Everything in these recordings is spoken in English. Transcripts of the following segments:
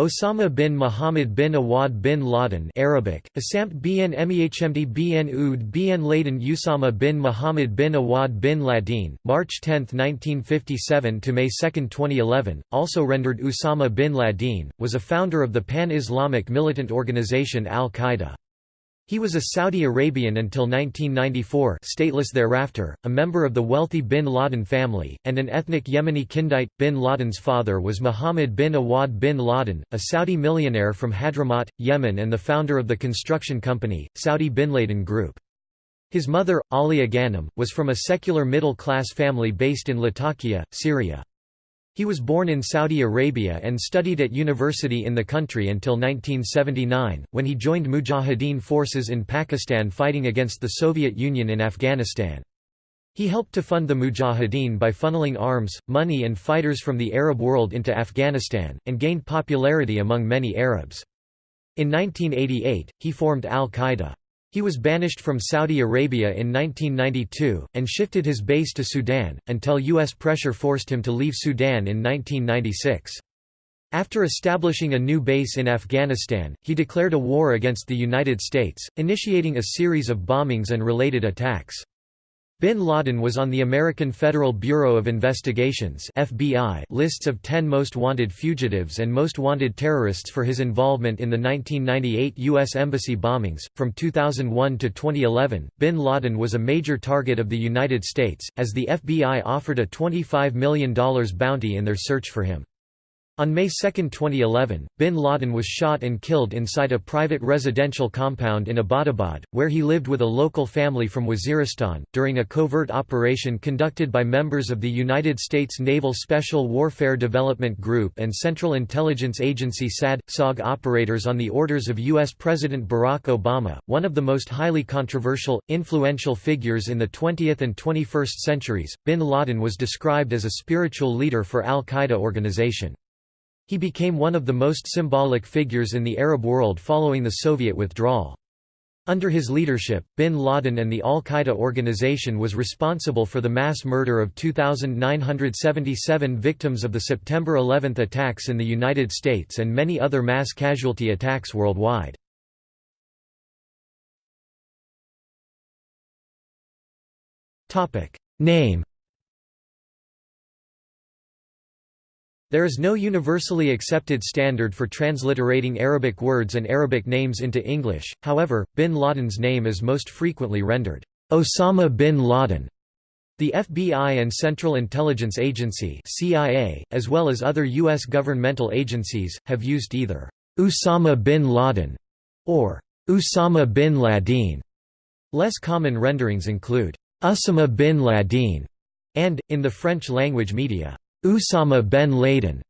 Osama bin Muhammad bin Awad bin Laden Arabic, Asamt bin Mehmd bin Oud bin Laden Usama bin Muhammad bin Awad bin Laden, March 10, 1957 to May 2, 2011, also rendered Usama bin Laden, was a founder of the pan-Islamic militant organization Al-Qaeda. He was a Saudi Arabian until 1994 stateless thereafter, a member of the wealthy bin Laden family, and an ethnic Yemeni Kindite. Bin Laden's father was Muhammad bin Awad bin Laden, a Saudi millionaire from Hadramaut, Yemen and the founder of the construction company, Saudi Bin Laden Group. His mother, Alia Ghanem, was from a secular middle-class family based in Latakia, Syria. He was born in Saudi Arabia and studied at university in the country until 1979, when he joined Mujahideen forces in Pakistan fighting against the Soviet Union in Afghanistan. He helped to fund the Mujahideen by funneling arms, money and fighters from the Arab world into Afghanistan, and gained popularity among many Arabs. In 1988, he formed Al-Qaeda. He was banished from Saudi Arabia in 1992, and shifted his base to Sudan, until U.S. pressure forced him to leave Sudan in 1996. After establishing a new base in Afghanistan, he declared a war against the United States, initiating a series of bombings and related attacks. Bin Laden was on the American Federal Bureau of Investigation's FBI lists of 10 most wanted fugitives and most wanted terrorists for his involvement in the 1998 U.S. Embassy bombings. From 2001 to 2011, bin Laden was a major target of the United States, as the FBI offered a $25 million bounty in their search for him. On May 2, 2011, bin Laden was shot and killed inside a private residential compound in Abbottabad, where he lived with a local family from Waziristan, during a covert operation conducted by members of the United States Naval Special Warfare Development Group and Central Intelligence Agency SAD SOG operators on the orders of U.S. President Barack Obama. One of the most highly controversial, influential figures in the 20th and 21st centuries, bin Laden was described as a spiritual leader for al Qaeda organization. He became one of the most symbolic figures in the Arab world following the Soviet withdrawal. Under his leadership, bin Laden and the al-Qaeda organization was responsible for the mass murder of 2,977 victims of the September 11 attacks in the United States and many other mass casualty attacks worldwide. Name There is no universally accepted standard for transliterating Arabic words and Arabic names into English, however, bin Laden's name is most frequently rendered, Osama bin Laden. The FBI and Central Intelligence Agency CIA, as well as other U.S. governmental agencies, have used either Usama bin Laden or Usama bin Laden. Less common renderings include Usama bin Laden and, in the French language media, Usama ben Laden.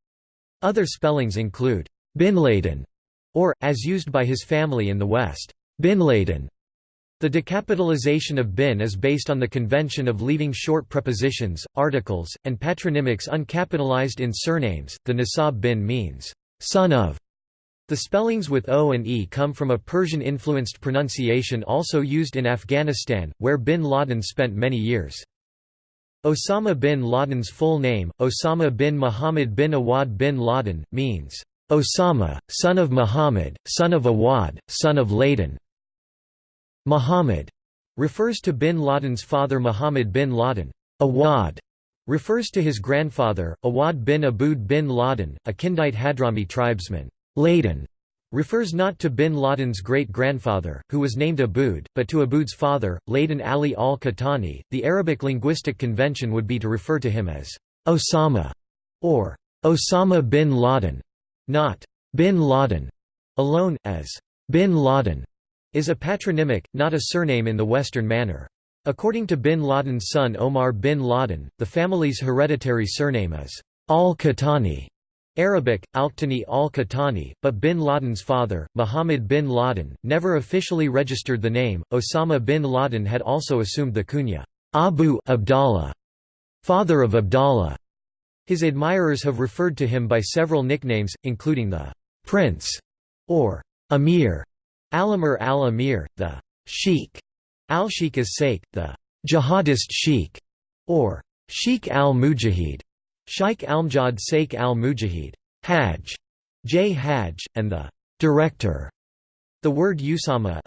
Other spellings include bin Laden, or, as used by his family in the West, bin Laden. The decapitalization of bin is based on the convention of leaving short prepositions, articles, and patronymics uncapitalized in surnames. The Nasab bin means, son of. The spellings with O and E come from a Persian-influenced pronunciation also used in Afghanistan, where bin Laden spent many years. Osama bin Laden's full name, Osama bin Muhammad bin Awad bin Laden, means, Osama, son of Muhammad, son of Awad, son of Laden. Muhammad refers to bin Laden's father Muhammad bin Laden. Awad refers to his grandfather, Awad bin Aboud bin Laden, a Kindite Hadrami tribesman. Laden refers not to bin Laden's great-grandfather, who was named Aboud, but to Aboud's father, Laden Ali al-Qahtani. The Arabic linguistic convention would be to refer to him as Osama or Osama bin Laden, not bin Laden alone, as bin Laden is a patronymic, not a surname in the Western manner. According to bin Laden's son Omar bin Laden, the family's hereditary surname is al-Qahtani. Arabic, Alqtani al-Qahtani, but bin Laden's father, Muhammad bin Laden, never officially registered the name. Osama bin Laden had also assumed the kunya Abu Abdallah, father of Abdallah. His admirers have referred to him by several nicknames, including the Prince or Amir, Alamir al-Amir, the Sheikh, al-Sheikh as-Saik, the Jihadist Sheikh, or Sheikh al-Mujahid. Shaykh Almjad Sheikh al-Mujahid Hajj", J. Hajj, and the director. The word Usama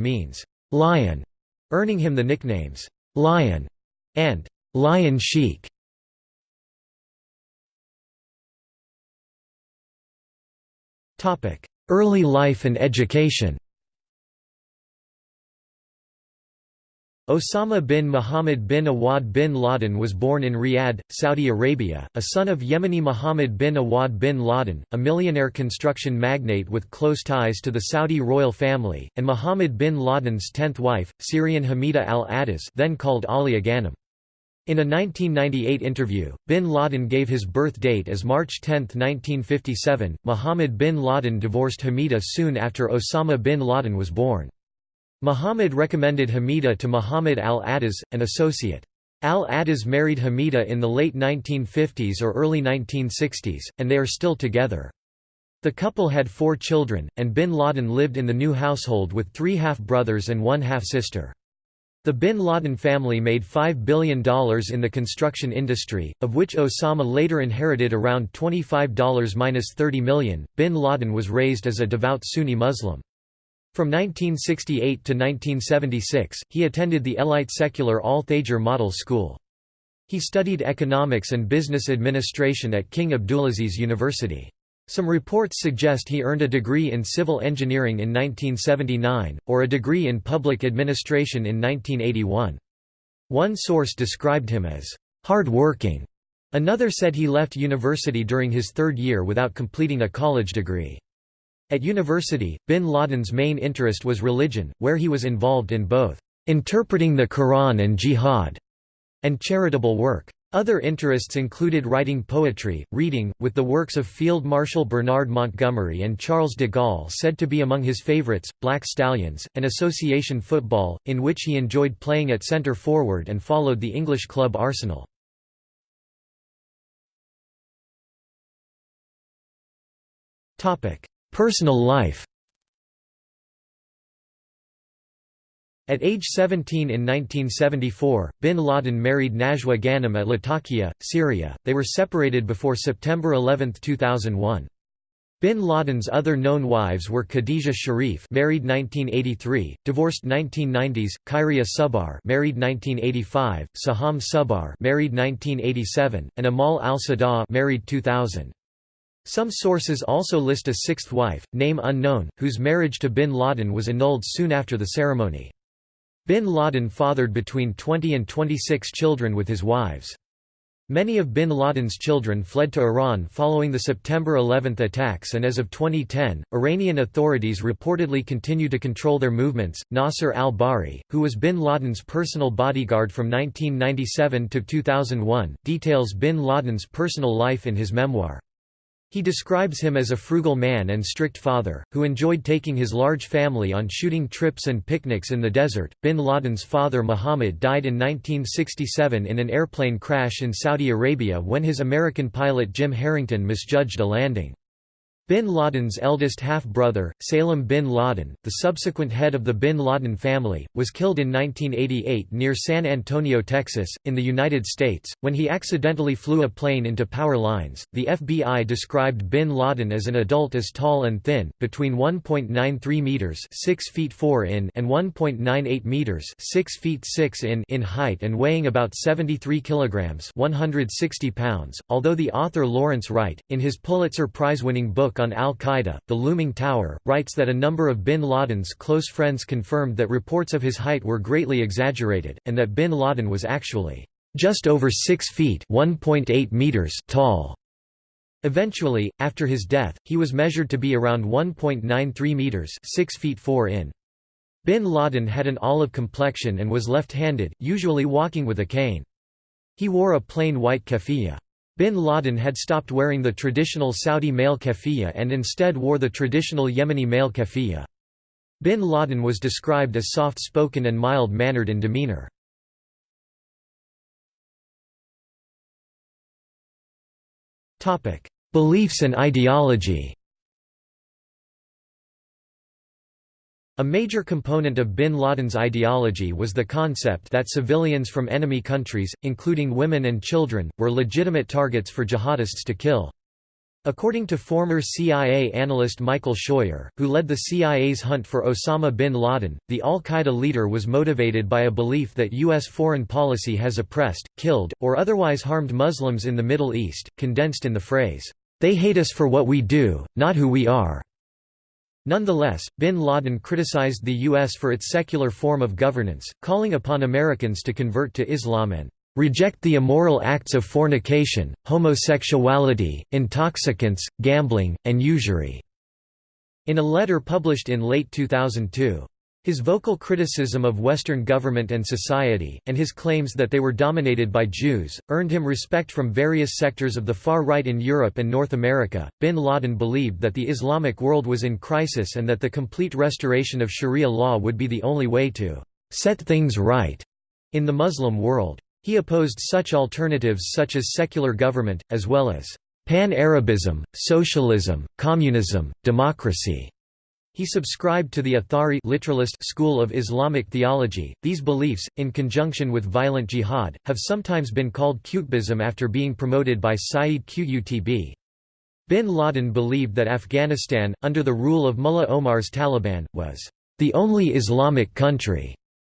means lion, earning him the nicknames Lion and Lion Sheik. Early life and education Osama bin Muhammad bin Awad bin Laden was born in Riyadh, Saudi Arabia, a son of Yemeni Muhammad bin Awad bin Laden, a millionaire construction magnate with close ties to the Saudi royal family, and Muhammad bin Laden's tenth wife, Syrian Hamida al-Attas then called Alia Ghanem. In a 1998 interview, bin Laden gave his birth date as March 10, 1957. Muhammad bin Laden divorced Hamida soon after Osama bin Laden was born. Muhammad recommended Hamida to Muhammad al-Attas, an associate. Al-Attas married Hamida in the late 1950s or early 1960s, and they are still together. The couple had four children, and bin Laden lived in the new household with three half-brothers and one half-sister. The bin Laden family made $5 billion in the construction industry, of which Osama later inherited around $25–30 million. Bin Laden was raised as a devout Sunni Muslim. From 1968 to 1976, he attended the elite secular Al-Thager Model School. He studied economics and business administration at King Abdulaziz University. Some reports suggest he earned a degree in civil engineering in 1979, or a degree in public administration in 1981. One source described him as hard-working. Another said he left university during his third year without completing a college degree. At university, bin Laden's main interest was religion, where he was involved in both interpreting the Quran and jihad, and charitable work. Other interests included writing poetry, reading, with the works of Field Marshal Bernard Montgomery and Charles de Gaulle said to be among his favorites, Black Stallions, and association football, in which he enjoyed playing at centre forward and followed the English club Arsenal. Personal life At age 17 in 1974, bin Laden married Najwa Ghanem at Latakia, Syria. They were separated before September 11, 2001. Bin Laden's other known wives were Khadija Sharif, married 1983, divorced 1990s; Khairia Subbar, married 1985; Saham Subbar, married 1987; and Amal al-Sada, married 2000. Some sources also list a sixth wife, name unknown, whose marriage to bin Laden was annulled soon after the ceremony. Bin Laden fathered between 20 and 26 children with his wives. Many of bin Laden's children fled to Iran following the September 11 attacks, and as of 2010, Iranian authorities reportedly continue to control their movements. Nasser al-Bahri, who was bin Laden's personal bodyguard from 1997 to 2001, details bin Laden's personal life in his memoir. He describes him as a frugal man and strict father, who enjoyed taking his large family on shooting trips and picnics in the desert. Bin Laden's father Muhammad died in 1967 in an airplane crash in Saudi Arabia when his American pilot Jim Harrington misjudged a landing. Bin Laden's eldest half-brother, Salem bin Laden, the subsequent head of the bin Laden family, was killed in 1988 near San Antonio, Texas, in the United States, when he accidentally flew a plane into power lines. The FBI described bin Laden as an adult as tall and thin, between 1.93 meters (6 feet 4 in) and 1.98 meters (6 feet 6 in) in height and weighing about 73 kilograms (160 pounds). Although the author Lawrence Wright, in his Pulitzer Prize-winning book on al-Qaeda, The Looming Tower, writes that a number of bin Laden's close friends confirmed that reports of his height were greatly exaggerated, and that bin Laden was actually just over 6 feet meters tall. Eventually, after his death, he was measured to be around 1.93 meters 6 feet 4 in. Bin Laden had an olive complexion and was left-handed, usually walking with a cane. He wore a plain white keffiyeh. Bin Laden had stopped wearing the traditional Saudi male keffiyeh and instead wore the traditional Yemeni male keffiyeh. Bin Laden was described as soft-spoken and mild-mannered in demeanor. Beliefs and ideology A major component of bin Laden's ideology was the concept that civilians from enemy countries, including women and children, were legitimate targets for jihadists to kill. According to former CIA analyst Michael Scheuer, who led the CIA's hunt for Osama bin Laden, the al-Qaeda leader was motivated by a belief that U.S. foreign policy has oppressed, killed, or otherwise harmed Muslims in the Middle East, condensed in the phrase, "'They hate us for what we do, not who we are'". Nonetheless, bin Laden criticized the U.S. for its secular form of governance, calling upon Americans to convert to Islam and reject the immoral acts of fornication, homosexuality, intoxicants, gambling, and usury." In a letter published in late 2002. His vocal criticism of Western government and society, and his claims that they were dominated by Jews, earned him respect from various sectors of the far right in Europe and North America. Bin Laden believed that the Islamic world was in crisis and that the complete restoration of Sharia law would be the only way to set things right in the Muslim world. He opposed such alternatives such as secular government, as well as pan-Arabism, socialism, communism, democracy. He subscribed to the Athari literalist school of Islamic theology. These beliefs, in conjunction with violent jihad, have sometimes been called Qutbism after being promoted by Sayyid Qutb. Bin Laden believed that Afghanistan, under the rule of Mullah Omar's Taliban, was the only Islamic country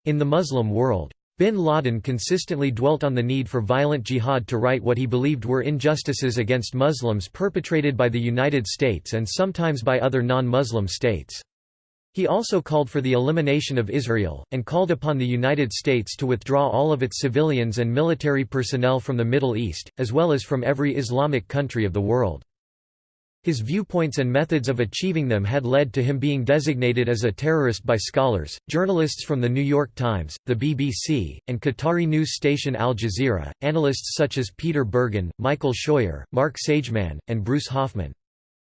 in the Muslim world. Bin Laden consistently dwelt on the need for violent jihad to right what he believed were injustices against Muslims perpetrated by the United States and sometimes by other non-Muslim states. He also called for the elimination of Israel, and called upon the United States to withdraw all of its civilians and military personnel from the Middle East, as well as from every Islamic country of the world. His viewpoints and methods of achieving them had led to him being designated as a terrorist by scholars, journalists from The New York Times, the BBC, and Qatari news station Al Jazeera, analysts such as Peter Bergen, Michael Scheuer, Mark Sageman, and Bruce Hoffman.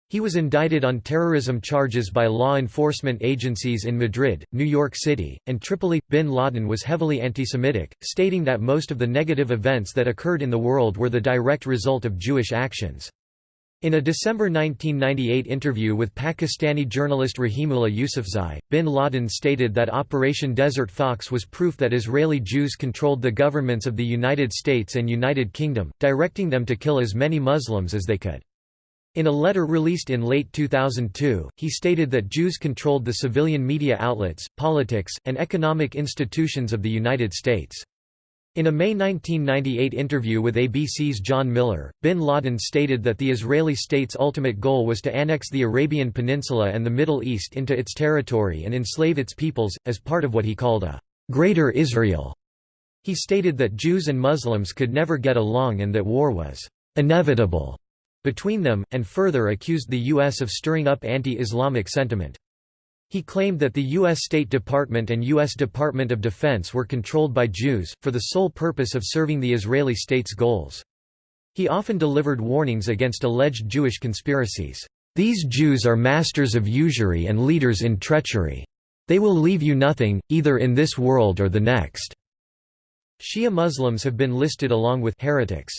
He was indicted on terrorism charges by law enforcement agencies in Madrid, New York City, and Tripoli. Bin Laden was heavily anti-Semitic, stating that most of the negative events that occurred in the world were the direct result of Jewish actions. In a December 1998 interview with Pakistani journalist Rahimullah Yousafzai, bin Laden stated that Operation Desert Fox was proof that Israeli Jews controlled the governments of the United States and United Kingdom, directing them to kill as many Muslims as they could. In a letter released in late 2002, he stated that Jews controlled the civilian media outlets, politics, and economic institutions of the United States. In a May 1998 interview with ABC's John Miller, bin Laden stated that the Israeli state's ultimate goal was to annex the Arabian Peninsula and the Middle East into its territory and enslave its peoples, as part of what he called a «Greater Israel». He stated that Jews and Muslims could never get along and that war was «inevitable» between them, and further accused the U.S. of stirring up anti-Islamic sentiment. He claimed that the U.S. State Department and U.S. Department of Defense were controlled by Jews, for the sole purpose of serving the Israeli state's goals. He often delivered warnings against alleged Jewish conspiracies. These Jews are masters of usury and leaders in treachery. They will leave you nothing, either in this world or the next." Shia Muslims have been listed along with heretics.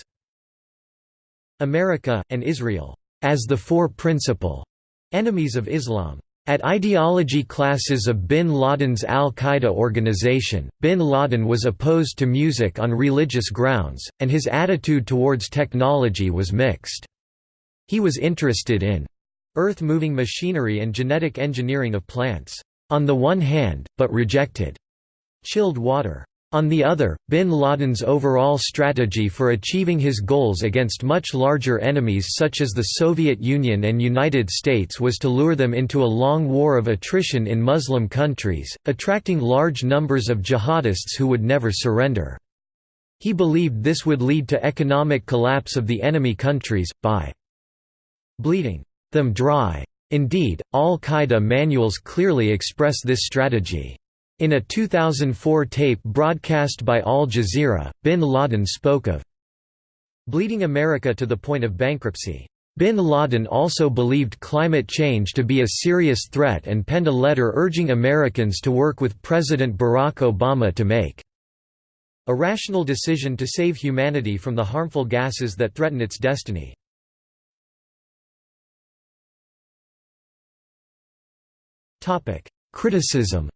America, and Israel, as the four principal enemies of Islam. At ideology classes of bin Laden's al-Qaeda organization, bin Laden was opposed to music on religious grounds, and his attitude towards technology was mixed. He was interested in earth-moving machinery and genetic engineering of plants, on the one hand, but rejected chilled water. On the other, bin Laden's overall strategy for achieving his goals against much larger enemies such as the Soviet Union and United States was to lure them into a long war of attrition in Muslim countries, attracting large numbers of jihadists who would never surrender. He believed this would lead to economic collapse of the enemy countries, by bleeding them dry. Indeed, al-Qaeda manuals clearly express this strategy. In a 2004 tape broadcast by Al Jazeera, bin Laden spoke of bleeding America to the point of bankruptcy. Bin Laden also believed climate change to be a serious threat and penned a letter urging Americans to work with President Barack Obama to make a rational decision to save humanity from the harmful gases that threaten its destiny. Criticism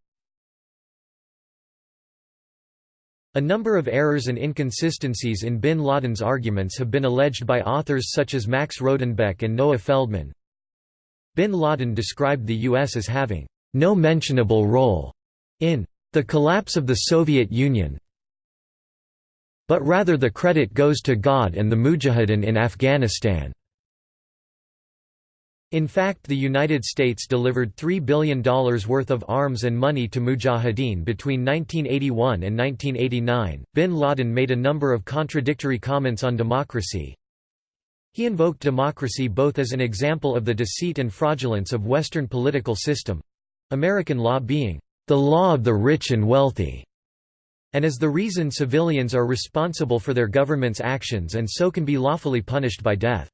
A number of errors and inconsistencies in bin Laden's arguments have been alleged by authors such as Max Rodenbeck and Noah Feldman. Bin Laden described the U.S. as having no mentionable role in the collapse of the Soviet Union, but rather the credit goes to God and the Mujahideen in Afghanistan. In fact the United States delivered $3 billion worth of arms and money to Mujahideen between 1981 and 1989. Bin Laden made a number of contradictory comments on democracy. He invoked democracy both as an example of the deceit and fraudulence of Western political system—American law being the law of the rich and wealthy, and as the reason civilians are responsible for their government's actions and so can be lawfully punished by death.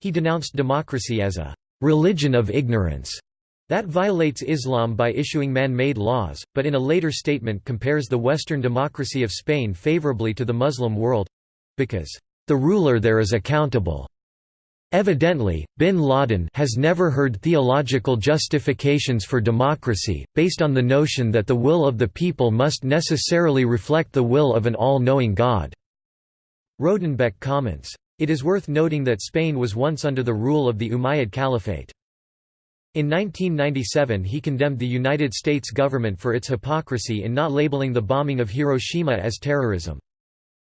He denounced democracy as a religion of ignorance that violates Islam by issuing man-made laws, but in a later statement compares the Western democracy of Spain favorably to the Muslim world—because, "...the ruler there is accountable." Evidently, bin Laden has never heard theological justifications for democracy, based on the notion that the will of the people must necessarily reflect the will of an all-knowing God. Rodenbeck comments, it is worth noting that Spain was once under the rule of the Umayyad Caliphate. In 1997 he condemned the United States government for its hypocrisy in not labeling the bombing of Hiroshima as terrorism.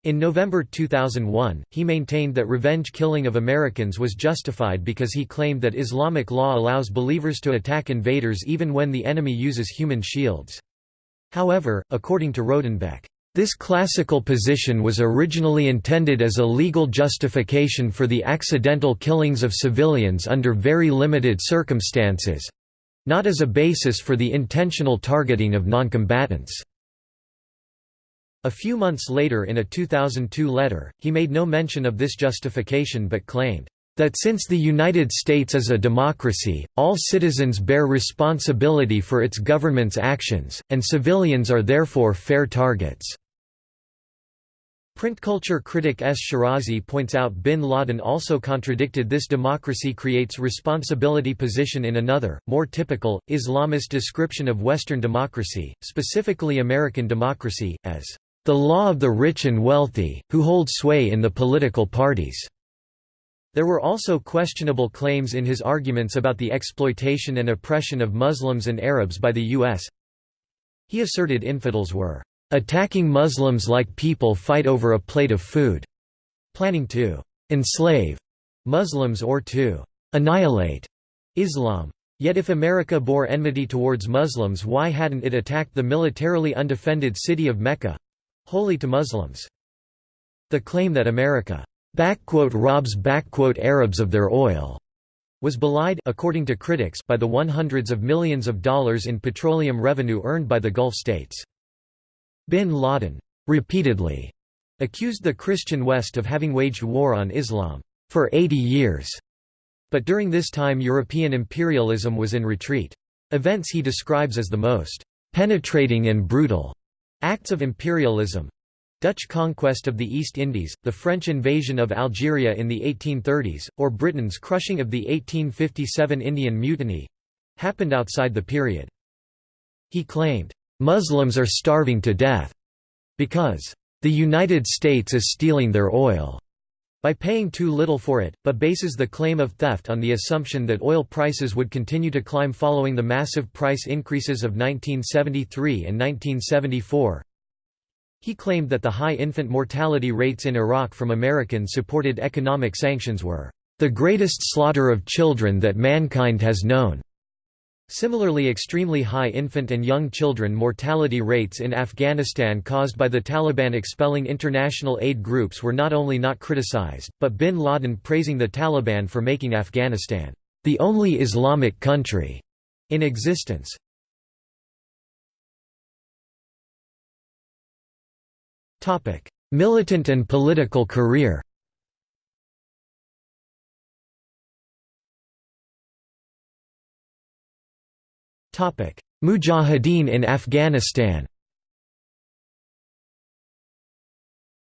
In November 2001, he maintained that revenge killing of Americans was justified because he claimed that Islamic law allows believers to attack invaders even when the enemy uses human shields. However, according to Rodenbeck, this classical position was originally intended as a legal justification for the accidental killings of civilians under very limited circumstances—not as a basis for the intentional targeting of noncombatants. A few months later in a 2002 letter, he made no mention of this justification but claimed, "...that since the United States is a democracy, all citizens bear responsibility for its government's actions, and civilians are therefore fair targets." Print culture critic S. Shirazi points out bin Laden also contradicted this democracy creates responsibility position in another, more typical, Islamist description of Western democracy, specifically American democracy, as the law of the rich and wealthy, who hold sway in the political parties. There were also questionable claims in his arguments about the exploitation and oppression of Muslims and Arabs by the U.S. He asserted infidels were attacking Muslims like people fight over a plate of food, planning to enslave Muslims or to annihilate Islam. Yet if America bore enmity towards Muslims why hadn't it attacked the militarily undefended city of Mecca holy to Muslims? The claim that America robs Arabs of their oil was belied according to critics by the one hundreds of millions of dollars in petroleum revenue earned by the Gulf states. Bin Laden repeatedly accused the Christian West of having waged war on Islam for 80 years, but during this time European imperialism was in retreat. Events he describes as the most penetrating and brutal acts of imperialism Dutch conquest of the East Indies, the French invasion of Algeria in the 1830s, or Britain's crushing of the 1857 Indian Mutiny happened outside the period. He claimed, Muslims are starving to death because the United States is stealing their oil by paying too little for it, but bases the claim of theft on the assumption that oil prices would continue to climb following the massive price increases of 1973 and 1974. He claimed that the high infant mortality rates in Iraq from American-supported economic sanctions were the greatest slaughter of children that mankind has known. Similarly extremely high infant and young children mortality rates in Afghanistan caused by the Taliban expelling international aid groups were not only not criticized, but bin Laden praising the Taliban for making Afghanistan the only Islamic country in existence. Militant and political career Mujahideen in Afghanistan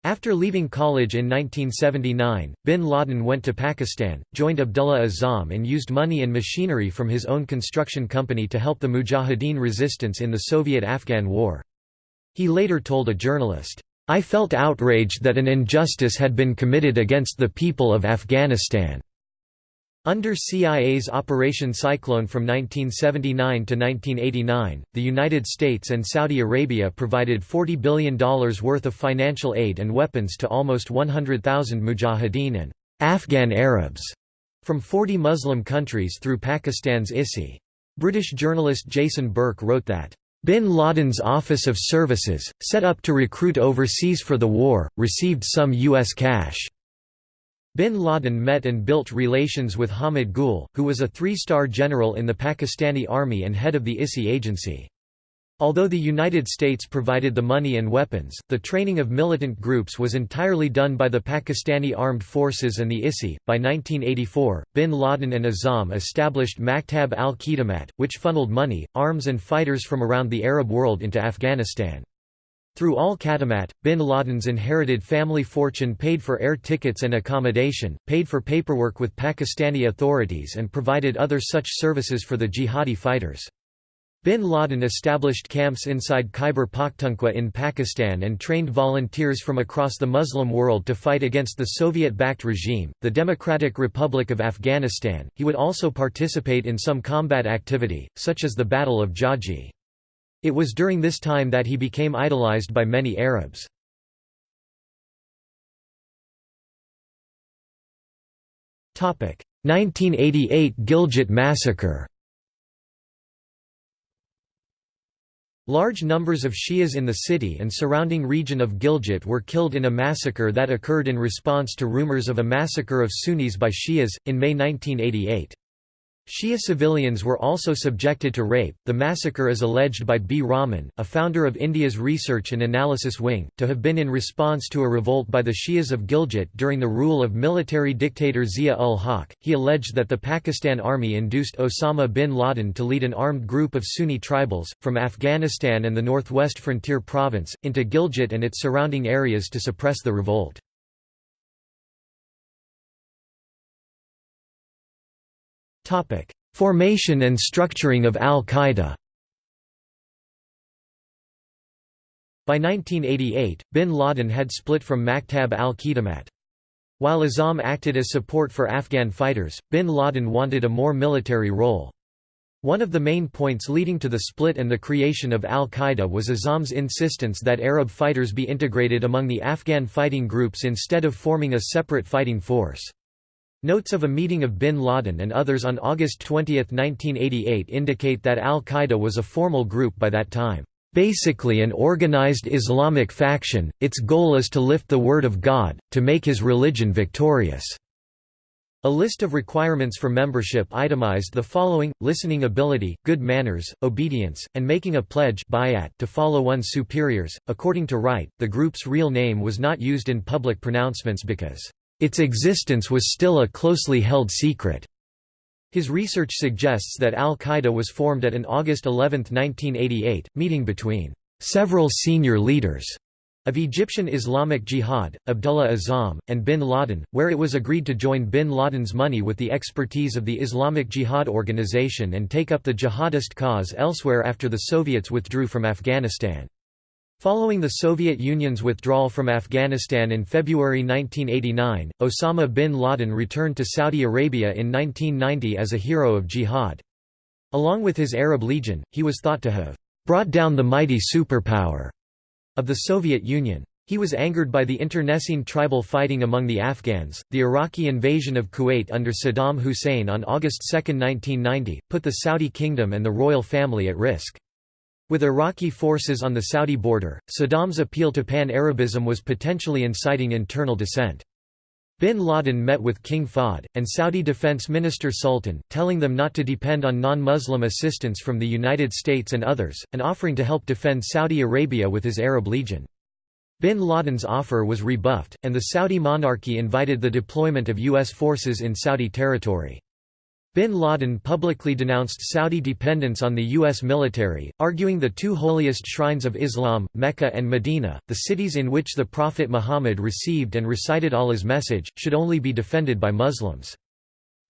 After leaving college in 1979, bin Laden went to Pakistan, joined Abdullah Azzam and used money and machinery from his own construction company to help the Mujahideen resistance in the Soviet–Afghan War. He later told a journalist, "'I felt outraged that an injustice had been committed against the people of Afghanistan.' Under CIA's Operation Cyclone from 1979 to 1989, the United States and Saudi Arabia provided $40 billion worth of financial aid and weapons to almost 100,000 mujahideen and Afghan Arabs from 40 Muslim countries through Pakistan's ISI. British journalist Jason Burke wrote that, Bin Laden's Office of Services, set up to recruit overseas for the war, received some U.S. cash. Bin Laden met and built relations with Hamid Gul, who was a three-star general in the Pakistani army and head of the ISI agency. Although the United States provided the money and weapons, the training of militant groups was entirely done by the Pakistani Armed Forces and the ISI. By 1984, bin Laden and Azzam established Maktab al Khidmat, which funneled money, arms, and fighters from around the Arab world into Afghanistan. Through al Khadamat, bin Laden's inherited family fortune paid for air tickets and accommodation, paid for paperwork with Pakistani authorities and provided other such services for the jihadi fighters. Bin Laden established camps inside Khyber Pakhtunkhwa in Pakistan and trained volunteers from across the Muslim world to fight against the Soviet-backed regime, the Democratic Republic of Afghanistan. He would also participate in some combat activity, such as the Battle of Jaji. It was during this time that he became idolized by many Arabs. Topic: 1988 Gilgit massacre. Large numbers of Shias in the city and surrounding region of Gilgit were killed in a massacre that occurred in response to rumors of a massacre of Sunnis by Shias, in May 1988. Shia civilians were also subjected to rape. The massacre is alleged by B. Rahman, a founder of India's Research and Analysis Wing, to have been in response to a revolt by the Shias of Gilgit during the rule of military dictator Zia ul Haq. He alleged that the Pakistan army induced Osama bin Laden to lead an armed group of Sunni tribals, from Afghanistan and the northwest frontier province, into Gilgit and its surrounding areas to suppress the revolt. Formation and structuring of al-Qaeda By 1988, bin Laden had split from Maktab al-Khidmat. While Azzam acted as support for Afghan fighters, bin Laden wanted a more military role. One of the main points leading to the split and the creation of al-Qaeda was Azzam's insistence that Arab fighters be integrated among the Afghan fighting groups instead of forming a separate fighting force. Notes of a meeting of bin Laden and others on August 20, 1988 indicate that al-Qaeda was a formal group by that time. Basically an organized Islamic faction, its goal is to lift the word of God, to make his religion victorious." A list of requirements for membership itemized the following, listening ability, good manners, obedience, and making a pledge to follow one's superiors. According to Wright, the group's real name was not used in public pronouncements because its existence was still a closely held secret. His research suggests that al-Qaeda was formed at an August 11, 1988, meeting between several senior leaders of Egyptian Islamic Jihad, Abdullah Azzam, and bin Laden, where it was agreed to join bin Laden's money with the expertise of the Islamic Jihad organization and take up the jihadist cause elsewhere after the Soviets withdrew from Afghanistan. Following the Soviet Union's withdrawal from Afghanistan in February 1989, Osama bin Laden returned to Saudi Arabia in 1990 as a hero of jihad. Along with his Arab Legion, he was thought to have brought down the mighty superpower of the Soviet Union. He was angered by the internecine tribal fighting among the Afghans. The Iraqi invasion of Kuwait under Saddam Hussein on August 2, 1990, put the Saudi kingdom and the royal family at risk. With Iraqi forces on the Saudi border, Saddam's appeal to pan-Arabism was potentially inciting internal dissent. Bin Laden met with King Fahd, and Saudi Defense Minister Sultan, telling them not to depend on non-Muslim assistance from the United States and others, and offering to help defend Saudi Arabia with his Arab Legion. Bin Laden's offer was rebuffed, and the Saudi monarchy invited the deployment of U.S. forces in Saudi territory. Bin Laden publicly denounced Saudi dependence on the U.S. military, arguing the two holiest shrines of Islam, Mecca and Medina, the cities in which the Prophet Muhammad received and recited Allah's message, should only be defended by Muslims.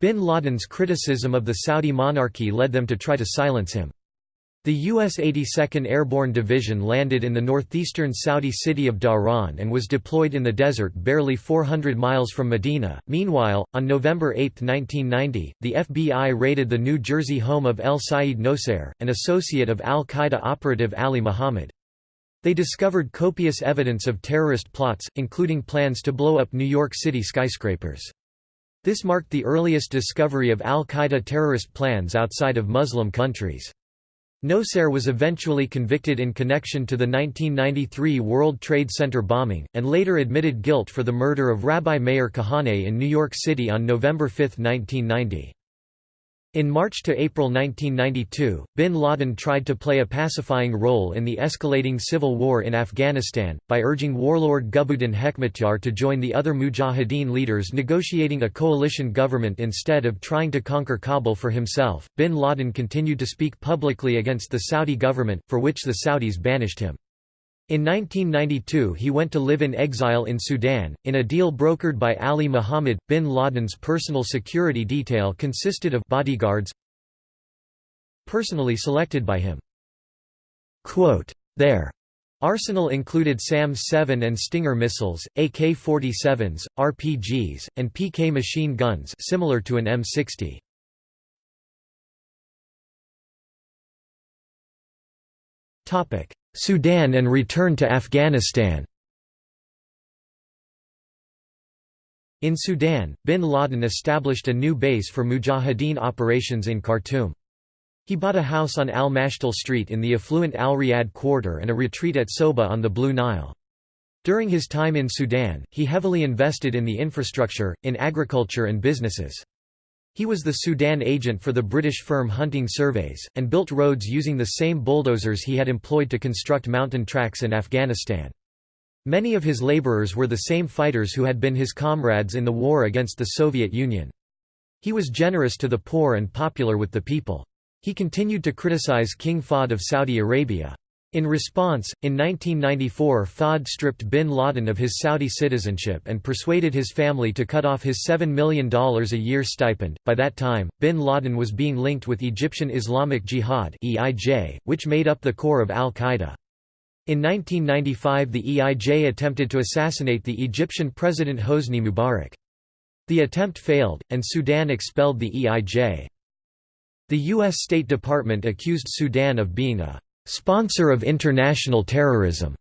Bin Laden's criticism of the Saudi monarchy led them to try to silence him. The U.S. 82nd Airborne Division landed in the northeastern Saudi city of Dhahran and was deployed in the desert barely 400 miles from Medina. Meanwhile, on November 8, 1990, the FBI raided the New Jersey home of El Sayed Nosair, an associate of al Qaeda operative Ali Muhammad. They discovered copious evidence of terrorist plots, including plans to blow up New York City skyscrapers. This marked the earliest discovery of al Qaeda terrorist plans outside of Muslim countries. Nosair was eventually convicted in connection to the 1993 World Trade Center bombing, and later admitted guilt for the murder of Rabbi Meir Kahane in New York City on November 5, 1990. In March to April 1992, bin Laden tried to play a pacifying role in the escalating civil war in Afghanistan, by urging warlord Gulbuddin Hekmatyar to join the other Mujahideen leaders negotiating a coalition government instead of trying to conquer Kabul for himself. Bin Laden continued to speak publicly against the Saudi government, for which the Saudis banished him. In 1992 he went to live in exile in Sudan, in a deal brokered by Ali Muhammad. Bin Laden's personal security detail consisted of bodyguards personally selected by him. Quote, Their arsenal included SAM-7 and Stinger missiles, AK-47s, RPGs, and PK machine guns similar to an M60. Topic: Sudan and return to Afghanistan In Sudan, bin Laden established a new base for Mujahideen operations in Khartoum. He bought a house on Al-Mashtal Street in the affluent Al-Riyad quarter and a retreat at Soba on the Blue Nile. During his time in Sudan, he heavily invested in the infrastructure, in agriculture and businesses. He was the Sudan agent for the British firm Hunting Surveys, and built roads using the same bulldozers he had employed to construct mountain tracks in Afghanistan. Many of his labourers were the same fighters who had been his comrades in the war against the Soviet Union. He was generous to the poor and popular with the people. He continued to criticize King Fahd of Saudi Arabia. In response, in 1994 Fahd stripped bin Laden of his Saudi citizenship and persuaded his family to cut off his $7 million a year stipend. By that time, bin Laden was being linked with Egyptian Islamic Jihad which made up the core of al-Qaeda. In 1995 the EIJ attempted to assassinate the Egyptian president Hosni Mubarak. The attempt failed, and Sudan expelled the EIJ. The U.S. State Department accused Sudan of being a sponsor of international terrorism,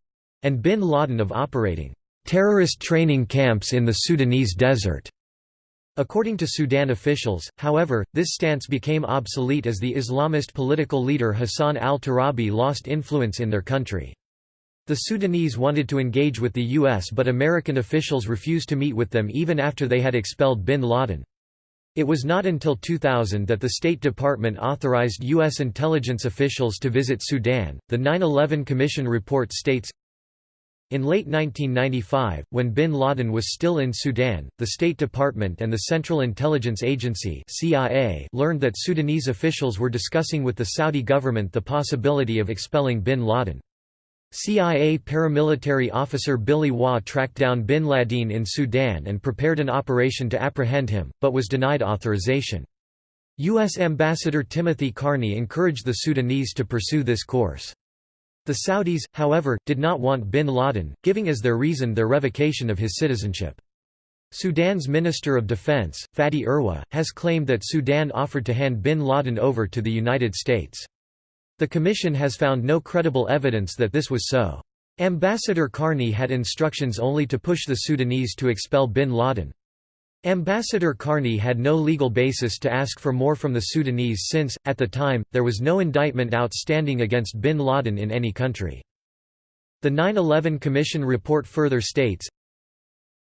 and bin Laden of operating terrorist training camps in the Sudanese desert. According to Sudan officials, however, this stance became obsolete as the Islamist political leader Hassan al-Turabi lost influence in their country. The Sudanese wanted to engage with the U.S. but American officials refused to meet with them even after they had expelled bin Laden. It was not until 2000 that the State Department authorized U.S. intelligence officials to visit Sudan. The 9 11 Commission report states In late 1995, when bin Laden was still in Sudan, the State Department and the Central Intelligence Agency CIA learned that Sudanese officials were discussing with the Saudi government the possibility of expelling bin Laden. CIA paramilitary officer Billy Waugh tracked down bin Laden in Sudan and prepared an operation to apprehend him, but was denied authorization. U.S. Ambassador Timothy Carney encouraged the Sudanese to pursue this course. The Saudis, however, did not want bin Laden, giving as their reason their revocation of his citizenship. Sudan's Minister of Defense, Fatih Erwa, has claimed that Sudan offered to hand bin Laden over to the United States. The Commission has found no credible evidence that this was so. Ambassador Carney had instructions only to push the Sudanese to expel bin Laden. Ambassador Carney had no legal basis to ask for more from the Sudanese since, at the time, there was no indictment outstanding against bin Laden in any country. The 9-11 Commission report further states,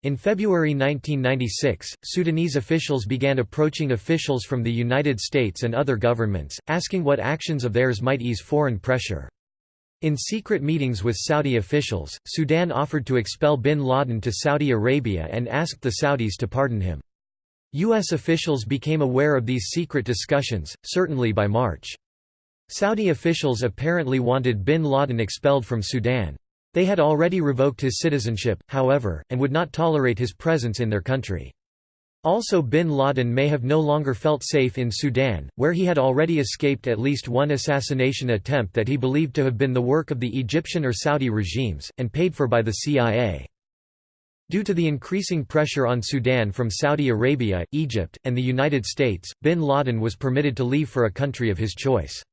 in February 1996, Sudanese officials began approaching officials from the United States and other governments, asking what actions of theirs might ease foreign pressure. In secret meetings with Saudi officials, Sudan offered to expel bin Laden to Saudi Arabia and asked the Saudis to pardon him. U.S. officials became aware of these secret discussions, certainly by March. Saudi officials apparently wanted bin Laden expelled from Sudan. They had already revoked his citizenship, however, and would not tolerate his presence in their country. Also bin Laden may have no longer felt safe in Sudan, where he had already escaped at least one assassination attempt that he believed to have been the work of the Egyptian or Saudi regimes, and paid for by the CIA. Due to the increasing pressure on Sudan from Saudi Arabia, Egypt, and the United States, bin Laden was permitted to leave for a country of his choice.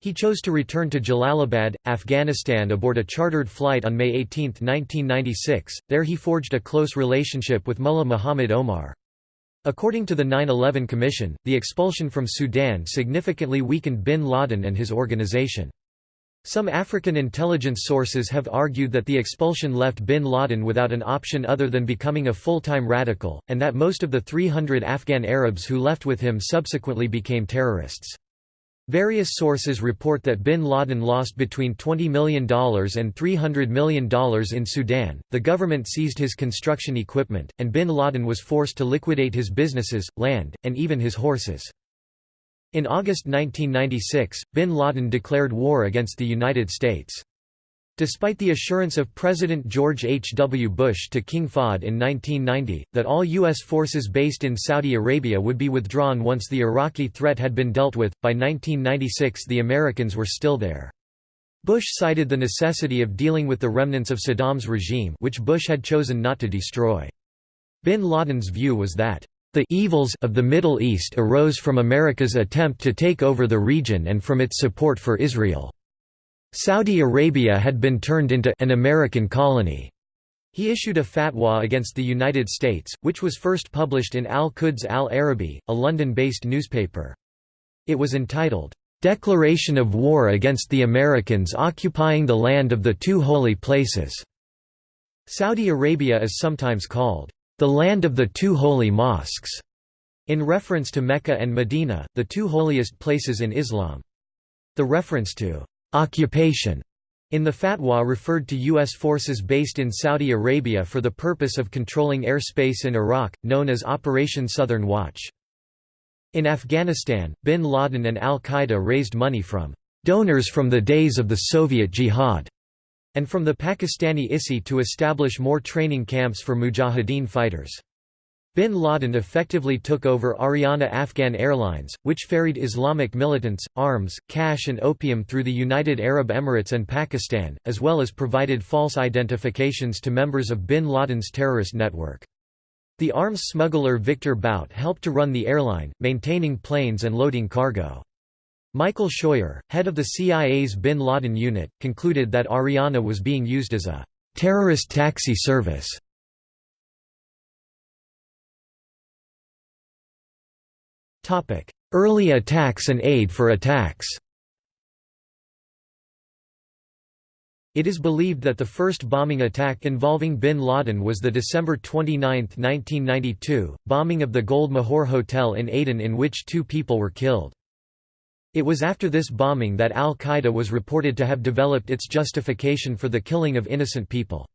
He chose to return to Jalalabad, Afghanistan aboard a chartered flight on May 18, 1996. There he forged a close relationship with Mullah Muhammad Omar. According to the 9-11 Commission, the expulsion from Sudan significantly weakened bin Laden and his organization. Some African intelligence sources have argued that the expulsion left bin Laden without an option other than becoming a full-time radical, and that most of the 300 Afghan Arabs who left with him subsequently became terrorists. Various sources report that bin Laden lost between $20 million and $300 million in Sudan. The government seized his construction equipment, and bin Laden was forced to liquidate his businesses, land, and even his horses. In August 1996, bin Laden declared war against the United States. Despite the assurance of President George H. W. Bush to King Fahd in 1990, that all U.S. forces based in Saudi Arabia would be withdrawn once the Iraqi threat had been dealt with, by 1996 the Americans were still there. Bush cited the necessity of dealing with the remnants of Saddam's regime which Bush had chosen not to destroy. Bin Laden's view was that, "...the evils of the Middle East arose from America's attempt to take over the region and from its support for Israel." Saudi Arabia had been turned into an American colony. He issued a fatwa against the United States, which was first published in Al-Quds al-Arabi, a London-based newspaper. It was entitled, "'Declaration of War Against the Americans Occupying the Land of the Two Holy Places'". Saudi Arabia is sometimes called, "'the Land of the Two Holy Mosques' in reference to Mecca and Medina, the two holiest places in Islam. The reference to occupation in the fatwa referred to U.S. forces based in Saudi Arabia for the purpose of controlling airspace in Iraq, known as Operation Southern Watch. In Afghanistan, bin Laden and al-Qaeda raised money from donors from the days of the Soviet Jihad and from the Pakistani ISI to establish more training camps for mujahideen fighters. Bin Laden effectively took over Ariana Afghan Airlines, which ferried Islamic militants, arms, cash and opium through the United Arab Emirates and Pakistan, as well as provided false identifications to members of bin Laden's terrorist network. The arms smuggler Victor Bout helped to run the airline, maintaining planes and loading cargo. Michael Scheuer, head of the CIA's bin Laden unit, concluded that Ariana was being used as a terrorist taxi service Early attacks and aid for attacks It is believed that the first bombing attack involving bin Laden was the December 29, 1992, bombing of the Gold Mohur Hotel in Aden in which two people were killed. It was after this bombing that al-Qaeda was reported to have developed its justification for the killing of innocent people.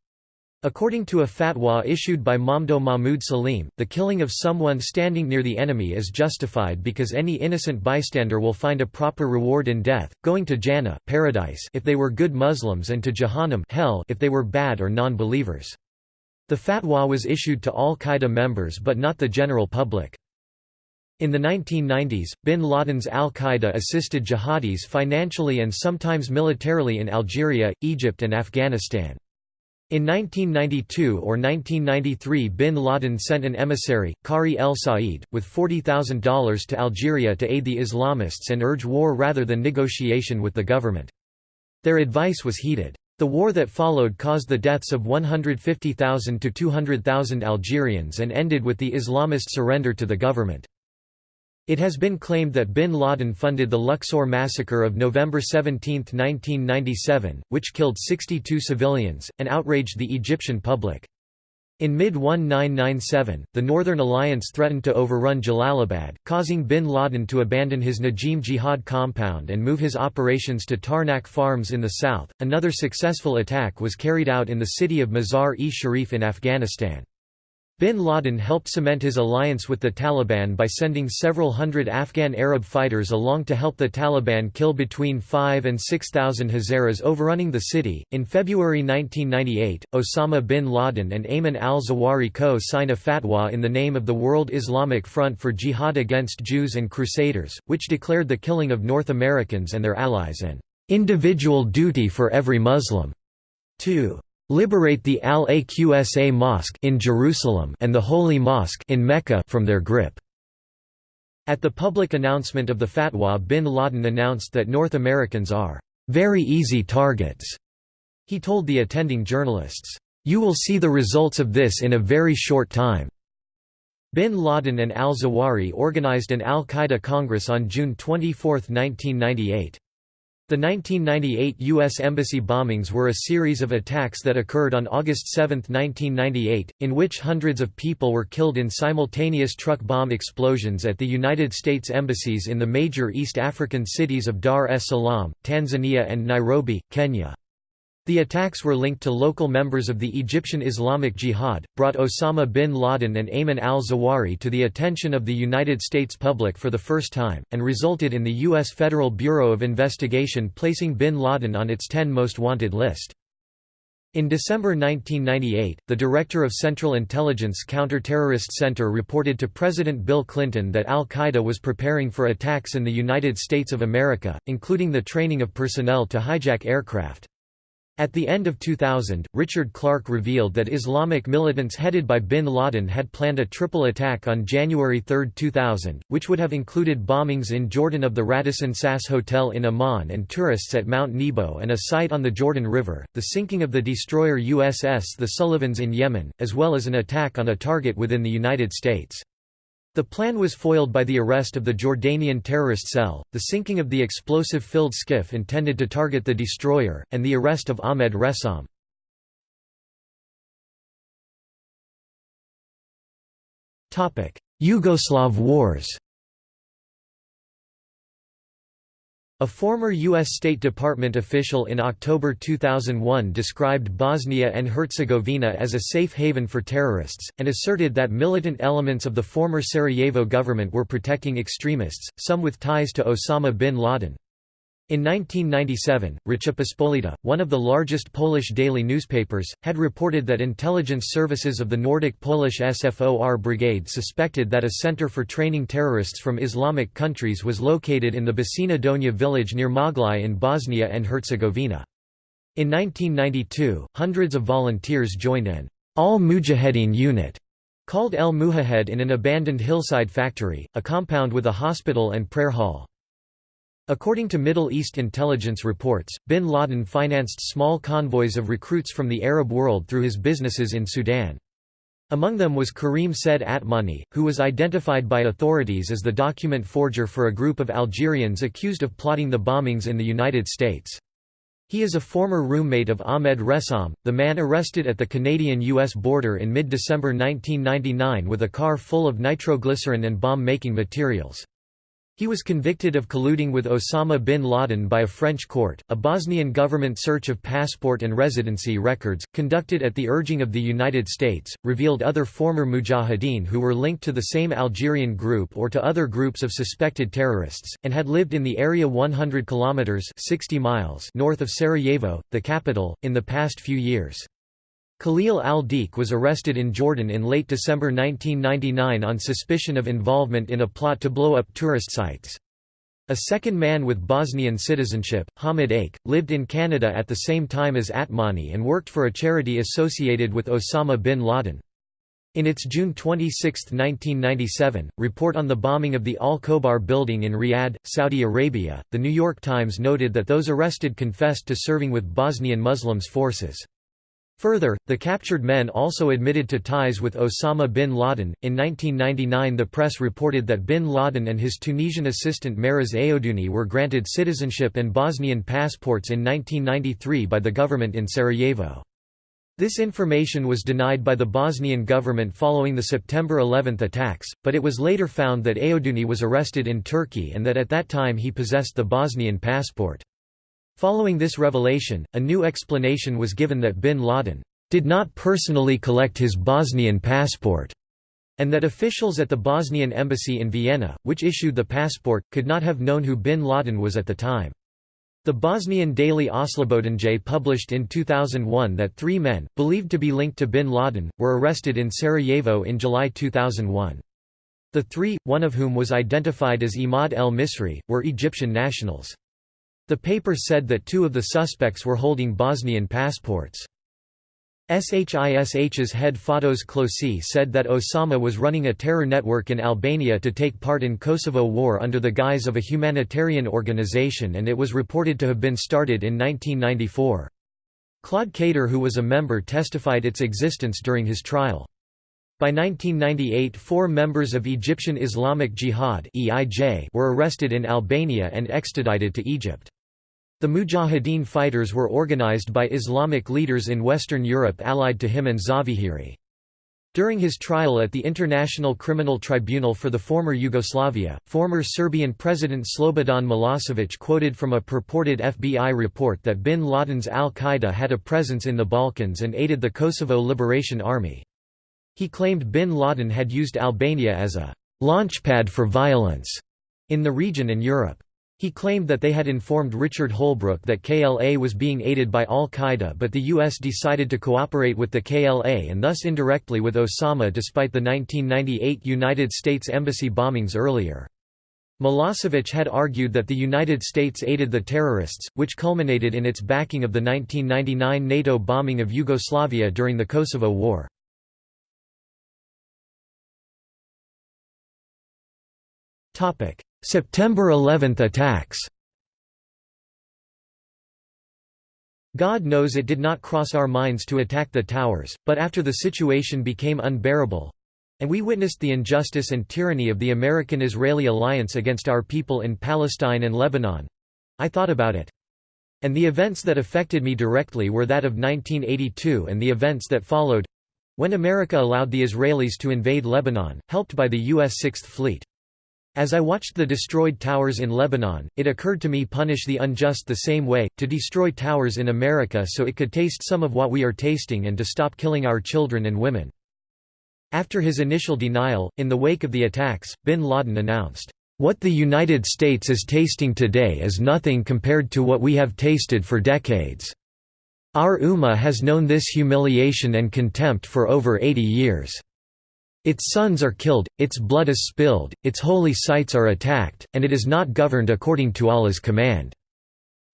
According to a fatwa issued by Mamdouh Mahmoud Salim, the killing of someone standing near the enemy is justified because any innocent bystander will find a proper reward in death, going to Jannah paradise if they were good Muslims and to Jahannam hell if they were bad or non-believers. The fatwa was issued to al-Qaeda members but not the general public. In the 1990s, bin Laden's al-Qaeda assisted jihadis financially and sometimes militarily in Algeria, Egypt and Afghanistan. In 1992 or 1993 bin Laden sent an emissary, Qari el Said, with $40,000 to Algeria to aid the Islamists and urge war rather than negotiation with the government. Their advice was heeded. The war that followed caused the deaths of 150,000 to 200,000 Algerians and ended with the Islamist surrender to the government. It has been claimed that bin Laden funded the Luxor massacre of November 17, 1997, which killed 62 civilians, and outraged the Egyptian public. In mid-1997, the Northern Alliance threatened to overrun Jalalabad, causing bin Laden to abandon his Najim Jihad compound and move his operations to Tarnak Farms in the south. Another successful attack was carried out in the city of Mazar-e Sharif in Afghanistan. Bin Laden helped cement his alliance with the Taliban by sending several hundred Afghan Arab fighters along to help the Taliban kill between 5 and 6,000 Hazaras overrunning the city. In February 1998, Osama bin Laden and Ayman al Zawahiri co-sign a fatwa in the name of the World Islamic Front for Jihad against Jews and Crusaders, which declared the killing of North Americans and their allies an individual duty for every Muslim to liberate the Al-Aqsa Mosque in Jerusalem and the Holy Mosque in Mecca from their grip. At the public announcement of the fatwa bin Laden announced that North Americans are very easy targets. He told the attending journalists, "You will see the results of this in a very short time." Bin Laden and al-Zawahiri organized an al-Qaeda Congress on June 24, 1998. The 1998 U.S. Embassy bombings were a series of attacks that occurred on August 7, 1998, in which hundreds of people were killed in simultaneous truck bomb explosions at the United States embassies in the major East African cities of Dar es Salaam, Tanzania and Nairobi, Kenya. The attacks were linked to local members of the Egyptian Islamic Jihad, brought Osama bin Laden and Ayman al-Zawahiri to the attention of the United States public for the first time, and resulted in the U.S. Federal Bureau of Investigation placing bin Laden on its 10 most wanted list. In December 1998, the director of Central Intelligence Counterterrorist Center reported to President Bill Clinton that al-Qaeda was preparing for attacks in the United States of America, including the training of personnel to hijack aircraft. At the end of 2000, Richard Clarke revealed that Islamic militants headed by bin Laden had planned a triple attack on January 3, 2000, which would have included bombings in Jordan of the Radisson Sas Hotel in Amman and tourists at Mount Nebo and a site on the Jordan River, the sinking of the destroyer USS The Sullivans in Yemen, as well as an attack on a target within the United States. The plan was foiled by the arrest of the Jordanian terrorist cell, the sinking of the explosive-filled skiff intended to target the destroyer, and the arrest of Ahmed Ressam. Yugoslav wars A former U.S. State Department official in October 2001 described Bosnia and Herzegovina as a safe haven for terrorists, and asserted that militant elements of the former Sarajevo government were protecting extremists, some with ties to Osama bin Laden. In 1997, Rzeczpospolita, one of the largest Polish daily newspapers, had reported that intelligence services of the Nordic Polish SFOR brigade suspected that a center for training terrorists from Islamic countries was located in the Bočinja Donja village near Maglaj in Bosnia and Herzegovina. In 1992, hundreds of volunteers joined an al-Mujahedin unit called El Mujahed in an abandoned hillside factory, a compound with a hospital and prayer hall. According to Middle East intelligence reports, bin Laden financed small convoys of recruits from the Arab world through his businesses in Sudan. Among them was Karim Said Atmani, who was identified by authorities as the document forger for a group of Algerians accused of plotting the bombings in the United States. He is a former roommate of Ahmed Ressam, the man arrested at the Canadian-US border in mid-December 1999 with a car full of nitroglycerin and bomb-making materials. He was convicted of colluding with Osama bin Laden by a French court. A Bosnian government search of passport and residency records, conducted at the urging of the United States, revealed other former mujahideen who were linked to the same Algerian group or to other groups of suspected terrorists, and had lived in the area 100 kilometers (60 miles) north of Sarajevo, the capital, in the past few years. Khalil al-Deek was arrested in Jordan in late December 1999 on suspicion of involvement in a plot to blow up tourist sites. A second man with Bosnian citizenship, Hamid Aich, lived in Canada at the same time as Atmani and worked for a charity associated with Osama bin Laden. In its June 26, 1997, report on the bombing of the Al Khobar building in Riyadh, Saudi Arabia, The New York Times noted that those arrested confessed to serving with Bosnian Muslims forces. Further, the captured men also admitted to ties with Osama bin Laden. In 1999, the press reported that bin Laden and his Tunisian assistant Mehrez Aodouni were granted citizenship and Bosnian passports in 1993 by the government in Sarajevo. This information was denied by the Bosnian government following the September 11 attacks, but it was later found that Aodouni was arrested in Turkey and that at that time he possessed the Bosnian passport. Following this revelation, a new explanation was given that bin Laden did not personally collect his Bosnian passport, and that officials at the Bosnian embassy in Vienna, which issued the passport, could not have known who bin Laden was at the time. The Bosnian daily Oslobođenje published in 2001 that three men, believed to be linked to bin Laden, were arrested in Sarajevo in July 2001. The three, one of whom was identified as Imad el Misri, were Egyptian nationals. The paper said that two of the suspects were holding Bosnian passports. SHISH's head Fatos Klosi said that Osama was running a terror network in Albania to take part in Kosovo War under the guise of a humanitarian organization and it was reported to have been started in 1994. Claude Kader who was a member testified its existence during his trial. By 1998 four members of Egyptian Islamic Jihad were arrested in Albania and extradited to Egypt. The Mujahideen fighters were organized by Islamic leaders in Western Europe allied to him and Zawahiri. During his trial at the International Criminal Tribunal for the former Yugoslavia, former Serbian President Slobodan Milosevic quoted from a purported FBI report that bin Laden's al-Qaeda had a presence in the Balkans and aided the Kosovo Liberation Army. He claimed bin Laden had used Albania as a «launchpad for violence» in the region and Europe. He claimed that they had informed Richard Holbrooke that KLA was being aided by al-Qaeda but the U.S. decided to cooperate with the KLA and thus indirectly with Osama despite the 1998 United States Embassy bombings earlier. Milosevic had argued that the United States aided the terrorists, which culminated in its backing of the 1999 NATO bombing of Yugoslavia during the Kosovo War. September 11 attacks God knows it did not cross our minds to attack the towers, but after the situation became unbearable—and we witnessed the injustice and tyranny of the American-Israeli alliance against our people in Palestine and Lebanon—I thought about it. And the events that affected me directly were that of 1982 and the events that followed—when America allowed the Israelis to invade Lebanon, helped by the U.S. Sixth Fleet. As I watched the destroyed towers in Lebanon, it occurred to me punish the unjust the same way, to destroy towers in America so it could taste some of what we are tasting and to stop killing our children and women. After his initial denial, in the wake of the attacks, bin Laden announced, "...what the United States is tasting today is nothing compared to what we have tasted for decades. Our Ummah has known this humiliation and contempt for over 80 years." Its sons are killed, its blood is spilled, its holy sites are attacked, and it is not governed according to Allah's command.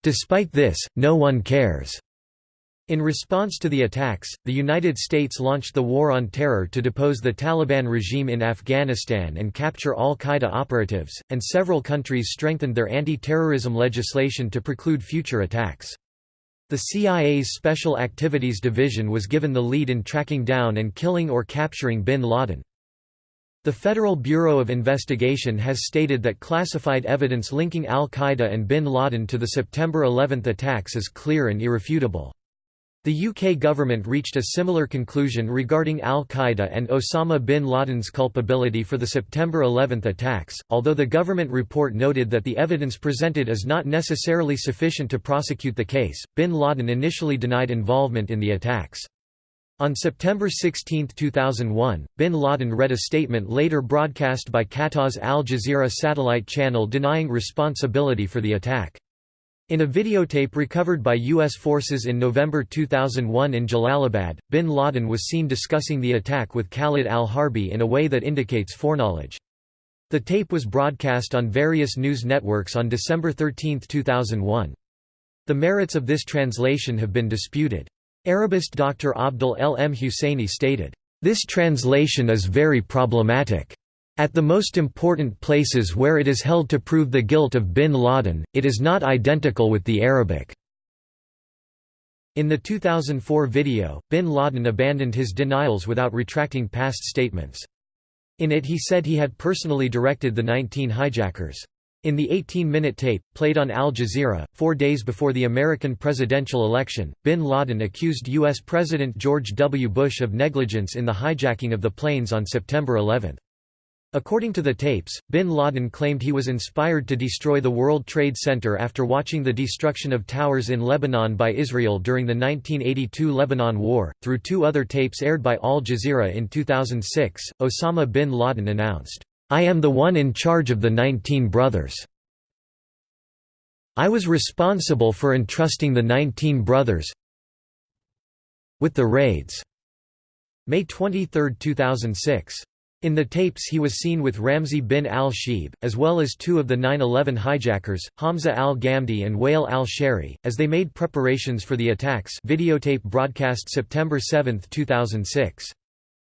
Despite this, no one cares. In response to the attacks, the United States launched the War on Terror to depose the Taliban regime in Afghanistan and capture al-Qaeda operatives, and several countries strengthened their anti-terrorism legislation to preclude future attacks. The CIA's Special Activities Division was given the lead in tracking down and killing or capturing bin Laden. The Federal Bureau of Investigation has stated that classified evidence linking al-Qaeda and bin Laden to the September 11 attacks is clear and irrefutable. The UK government reached a similar conclusion regarding al-Qaeda and Osama bin Laden's culpability for the September 11 attacks, although the government report noted that the evidence presented is not necessarily sufficient to prosecute the case. Bin Laden initially denied involvement in the attacks. On September 16, 2001, bin Laden read a statement later broadcast by Qatar's Al Jazeera satellite channel denying responsibility for the attack. In a videotape recovered by U.S. forces in November 2001 in Jalalabad, bin Laden was seen discussing the attack with Khalid al-Harbi in a way that indicates foreknowledge. The tape was broadcast on various news networks on December 13, 2001. The merits of this translation have been disputed. Arabist Dr. Abdul L. M. Husseini stated, "...this translation is very problematic. At the most important places where it is held to prove the guilt of bin Laden, it is not identical with the Arabic. In the 2004 video, bin Laden abandoned his denials without retracting past statements. In it he said he had personally directed the 19 hijackers. In the 18-minute tape, played on Al Jazeera, four days before the American presidential election, bin Laden accused U.S. President George W. Bush of negligence in the hijacking of the planes on September 11. According to the tapes, bin Laden claimed he was inspired to destroy the World Trade Center after watching the destruction of towers in Lebanon by Israel during the 1982 Lebanon War. Through two other tapes aired by Al Jazeera in 2006, Osama bin Laden announced, I am the one in charge of the 19 brothers. I was responsible for entrusting the 19 brothers with the raids. May 23, 2006. In the tapes he was seen with Ramzi bin al-Shibh, as well as two of the 9-11 hijackers, Hamza al-Ghamdi and Wael al-Shehri, as they made preparations for the attacks videotape broadcast September 7, 2006.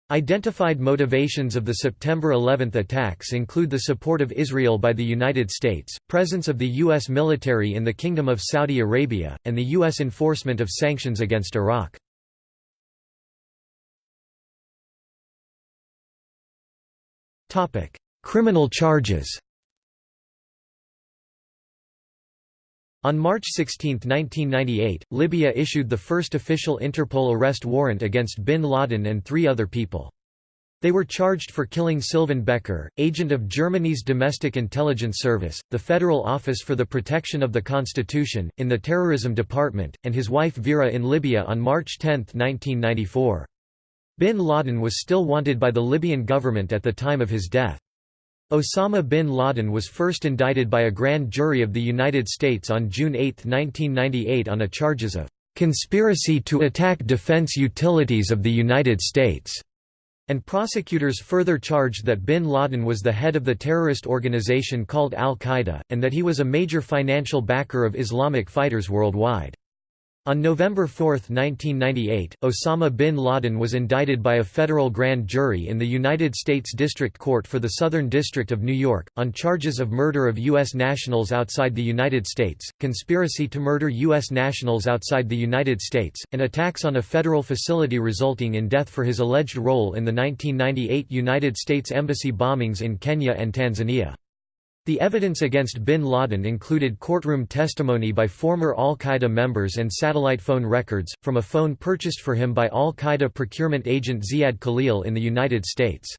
Identified motivations of the September 11 attacks include the support of Israel by the United States, presence of the U.S. military in the Kingdom of Saudi Arabia, and the U.S. enforcement of sanctions against Iraq. Criminal charges On March 16, 1998, Libya issued the first official Interpol arrest warrant against bin Laden and three other people. They were charged for killing Sylvan Becker, agent of Germany's Domestic Intelligence Service, the Federal Office for the Protection of the Constitution, in the Terrorism Department, and his wife Vera in Libya on March 10, 1994. Bin Laden was still wanted by the Libyan government at the time of his death. Osama bin Laden was first indicted by a grand jury of the United States on June 8, 1998 on a charges of "...conspiracy to attack defense utilities of the United States." And prosecutors further charged that bin Laden was the head of the terrorist organization called al-Qaeda, and that he was a major financial backer of Islamic fighters worldwide. On November 4, 1998, Osama bin Laden was indicted by a federal grand jury in the United States District Court for the Southern District of New York, on charges of murder of U.S. nationals outside the United States, conspiracy to murder U.S. nationals outside the United States, and attacks on a federal facility resulting in death for his alleged role in the 1998 United States Embassy bombings in Kenya and Tanzania. The evidence against bin Laden included courtroom testimony by former al-Qaeda members and satellite phone records, from a phone purchased for him by al-Qaeda procurement agent Ziad Khalil in the United States.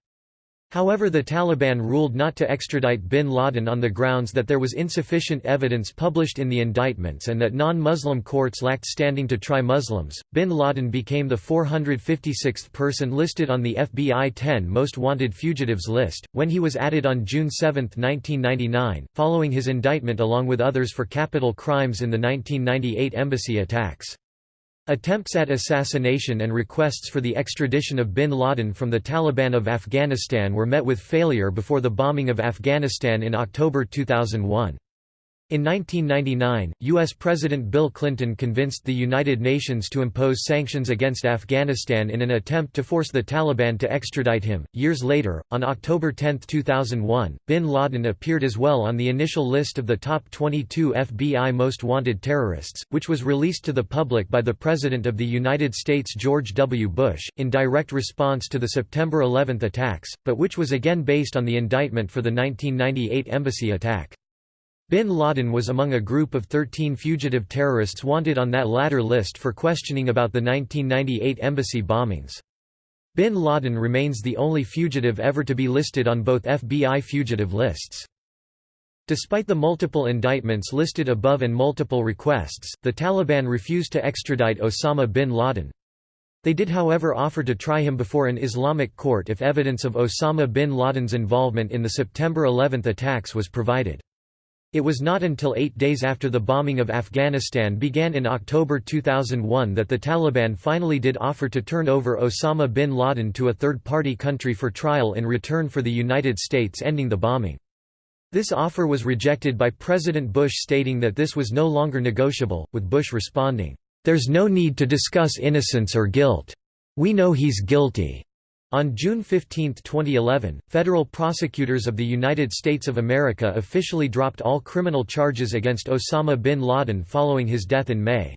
However the Taliban ruled not to extradite bin Laden on the grounds that there was insufficient evidence published in the indictments and that non-Muslim courts lacked standing to try Muslims. Bin Laden became the 456th person listed on the FBI 10 Most Wanted Fugitives list, when he was added on June 7, 1999, following his indictment along with others for capital crimes in the 1998 embassy attacks. Attempts at assassination and requests for the extradition of bin Laden from the Taliban of Afghanistan were met with failure before the bombing of Afghanistan in October 2001. In 1999, U.S. President Bill Clinton convinced the United Nations to impose sanctions against Afghanistan in an attempt to force the Taliban to extradite him. Years later, on October 10, 2001, bin Laden appeared as well on the initial list of the top 22 FBI most wanted terrorists, which was released to the public by the President of the United States George W. Bush, in direct response to the September 11 attacks, but which was again based on the indictment for the 1998 embassy attack. Bin Laden was among a group of 13 fugitive terrorists wanted on that latter list for questioning about the 1998 embassy bombings. Bin Laden remains the only fugitive ever to be listed on both FBI fugitive lists. Despite the multiple indictments listed above and multiple requests, the Taliban refused to extradite Osama bin Laden. They did however offer to try him before an Islamic court if evidence of Osama bin Laden's involvement in the September 11 attacks was provided. It was not until eight days after the bombing of Afghanistan began in October 2001 that the Taliban finally did offer to turn over Osama bin Laden to a third-party country for trial in return for the United States ending the bombing. This offer was rejected by President Bush stating that this was no longer negotiable, with Bush responding, "'There's no need to discuss innocence or guilt. We know he's guilty. On June 15, 2011, federal prosecutors of the United States of America officially dropped all criminal charges against Osama bin Laden following his death in May.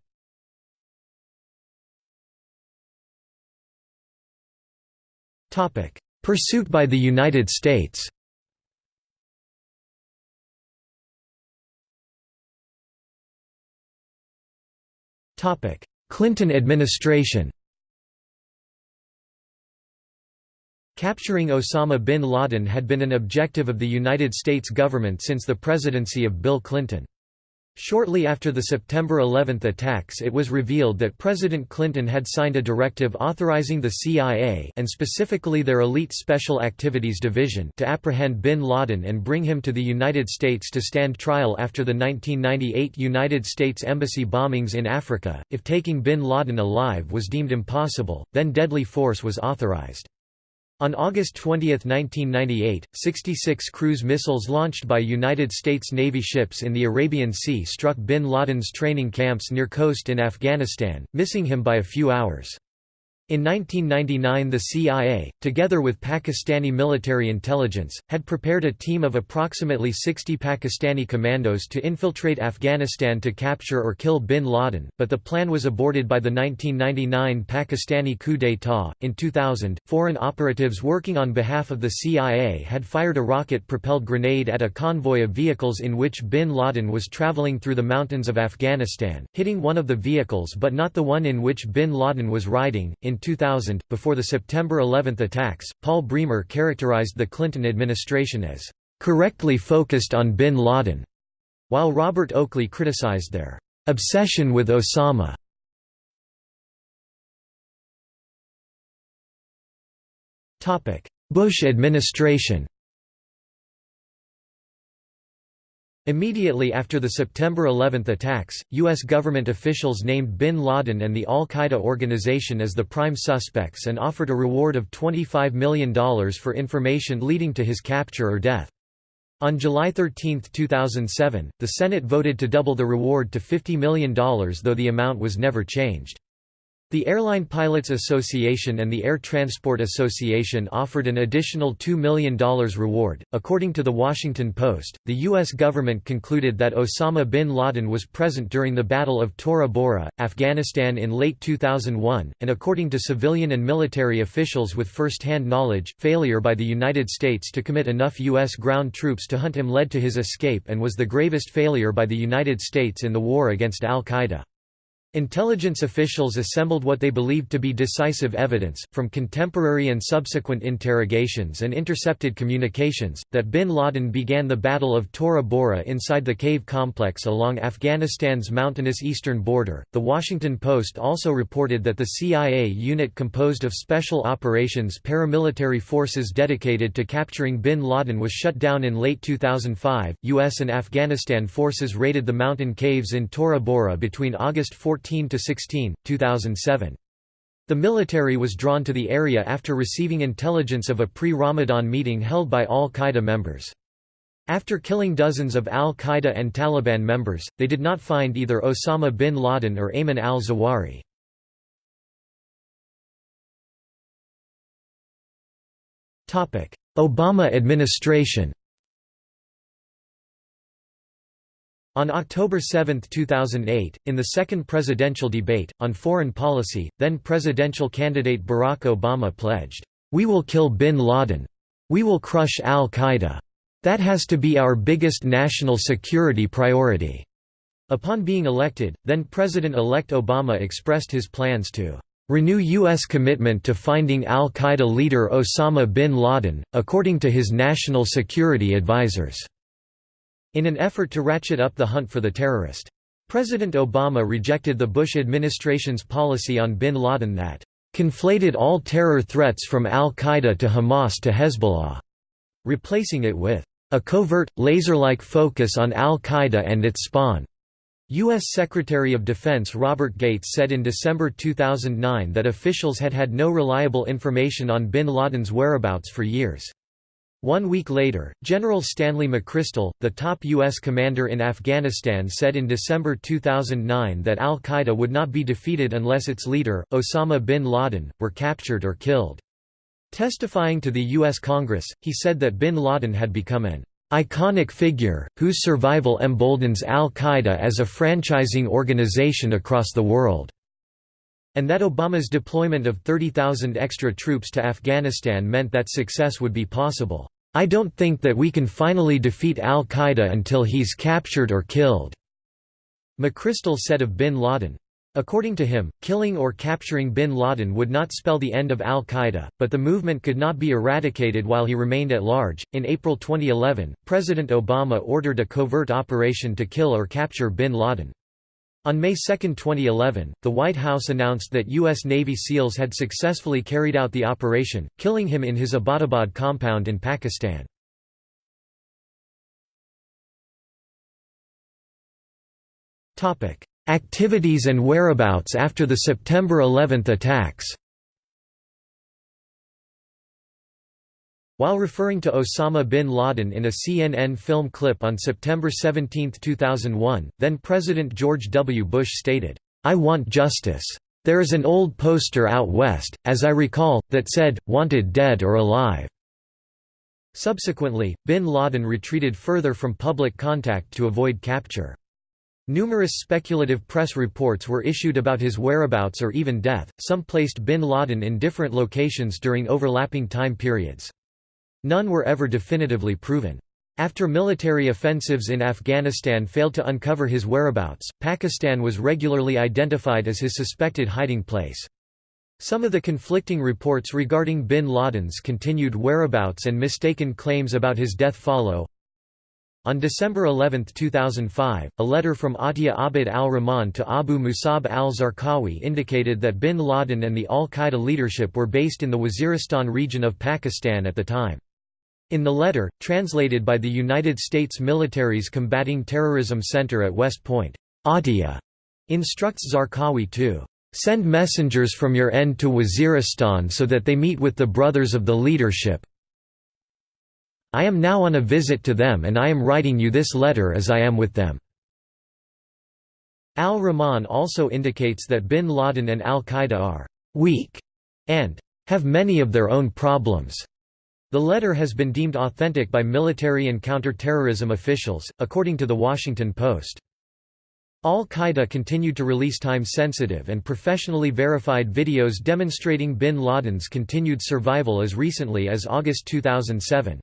Pursuit by the United States Clinton administration Capturing Osama bin Laden had been an objective of the United States government since the presidency of Bill Clinton. Shortly after the September 11 attacks it was revealed that President Clinton had signed a directive authorizing the CIA and specifically their Elite Special Activities Division to apprehend bin Laden and bring him to the United States to stand trial after the 1998 United States Embassy bombings in Africa. If taking bin Laden alive was deemed impossible, then deadly force was authorized. On August 20, 1998, 66 cruise missiles launched by United States Navy ships in the Arabian Sea struck bin Laden's training camps near Khost in Afghanistan, missing him by a few hours. In 1999 the CIA, together with Pakistani military intelligence, had prepared a team of approximately 60 Pakistani commandos to infiltrate Afghanistan to capture or kill bin Laden, but the plan was aborted by the 1999 Pakistani coup d'état. In 2000, foreign operatives working on behalf of the CIA had fired a rocket-propelled grenade at a convoy of vehicles in which bin Laden was traveling through the mountains of Afghanistan, hitting one of the vehicles but not the one in which bin Laden was riding. In 2000, before the September 11 attacks, Paul Bremer characterized the Clinton administration as correctly focused on bin Laden, while Robert Oakley criticized their obsession with Osama. Bush administration Immediately after the September 11 attacks, U.S. government officials named bin Laden and the al-Qaeda organization as the prime suspects and offered a reward of $25 million for information leading to his capture or death. On July 13, 2007, the Senate voted to double the reward to $50 million though the amount was never changed. The Airline Pilots Association and the Air Transport Association offered an additional $2 million reward. According to The Washington Post, the U.S. government concluded that Osama bin Laden was present during the Battle of Tora Bora, Afghanistan in late 2001, and according to civilian and military officials with first hand knowledge, failure by the United States to commit enough U.S. ground troops to hunt him led to his escape and was the gravest failure by the United States in the war against al Qaeda. Intelligence officials assembled what they believed to be decisive evidence, from contemporary and subsequent interrogations and intercepted communications, that bin Laden began the Battle of Tora Bora inside the cave complex along Afghanistan's mountainous eastern border. The Washington Post also reported that the CIA unit composed of Special Operations paramilitary forces dedicated to capturing bin Laden was shut down in late 2005. U.S. and Afghanistan forces raided the mountain caves in Tora Bora between August 14 14–16, 2007. The military was drawn to the area after receiving intelligence of a pre-Ramadan meeting held by al-Qaeda members. After killing dozens of al-Qaeda and Taliban members, they did not find either Osama bin Laden or Ayman al-Zawahiri. Obama administration On October 7, 2008, in the second presidential debate, on foreign policy, then presidential candidate Barack Obama pledged, "'We will kill bin Laden. We will crush al-Qaeda. That has to be our biggest national security priority." Upon being elected, then President-elect Obama expressed his plans to renew U.S. commitment to finding al-Qaeda leader Osama bin Laden, according to his national security advisers in an effort to ratchet up the hunt for the terrorist. President Obama rejected the Bush administration's policy on bin Laden that conflated all terror threats from al-Qaeda to Hamas to Hezbollah, replacing it with a covert, laser-like focus on al-Qaeda and its spawn. U.S. Secretary of Defense Robert Gates said in December 2009 that officials had had no reliable information on bin Laden's whereabouts for years. One week later, General Stanley McChrystal, the top U.S. commander in Afghanistan said in December 2009 that al-Qaeda would not be defeated unless its leader, Osama bin Laden, were captured or killed. Testifying to the U.S. Congress, he said that bin Laden had become an iconic figure, whose survival emboldens al-Qaeda as a franchising organization across the world and that Obama's deployment of 30,000 extra troops to Afghanistan meant that success would be possible. I don't think that we can finally defeat al-Qaeda until he's captured or killed." McChrystal said of bin Laden. According to him, killing or capturing bin Laden would not spell the end of al Qaeda, but the movement could not be eradicated while he remained at large. In April 2011, President Obama ordered a covert operation to kill or capture bin Laden. On May 2, 2011, the White House announced that U.S. Navy SEALs had successfully carried out the operation, killing him in his Abbottabad compound in Pakistan. Activities and whereabouts after the September 11 attacks While referring to Osama bin Laden in a CNN film clip on September 17, 2001, then-President George W. Bush stated, "'I want justice. There is an old poster out west, as I recall, that said, wanted dead or alive." Subsequently, bin Laden retreated further from public contact to avoid capture. Numerous speculative press reports were issued about his whereabouts or even death, some placed bin Laden in different locations during overlapping time periods. None were ever definitively proven. After military offensives in Afghanistan failed to uncover his whereabouts, Pakistan was regularly identified as his suspected hiding place. Some of the conflicting reports regarding bin Laden's continued whereabouts and mistaken claims about his death follow. On December 11, 2005, a letter from Atiya Abid al-Rahman to Abu Musab al-Zarqawi indicated that bin Laden and the al-Qaeda leadership were based in the Waziristan region of Pakistan at the time. In the letter, translated by the United States military's Combating Terrorism Center at West Point, Atiya instructs Zarqawi to send messengers from your end to Waziristan so that they meet with the brothers of the leadership. I am now on a visit to them and I am writing you this letter as I am with them. Al-Rahman also indicates that bin Laden and al-Qaeda are weak and have many of their own problems. The letter has been deemed authentic by military and counter-terrorism officials, according to The Washington Post. Al-Qaeda continued to release time-sensitive and professionally verified videos demonstrating bin Laden's continued survival as recently as August 2007.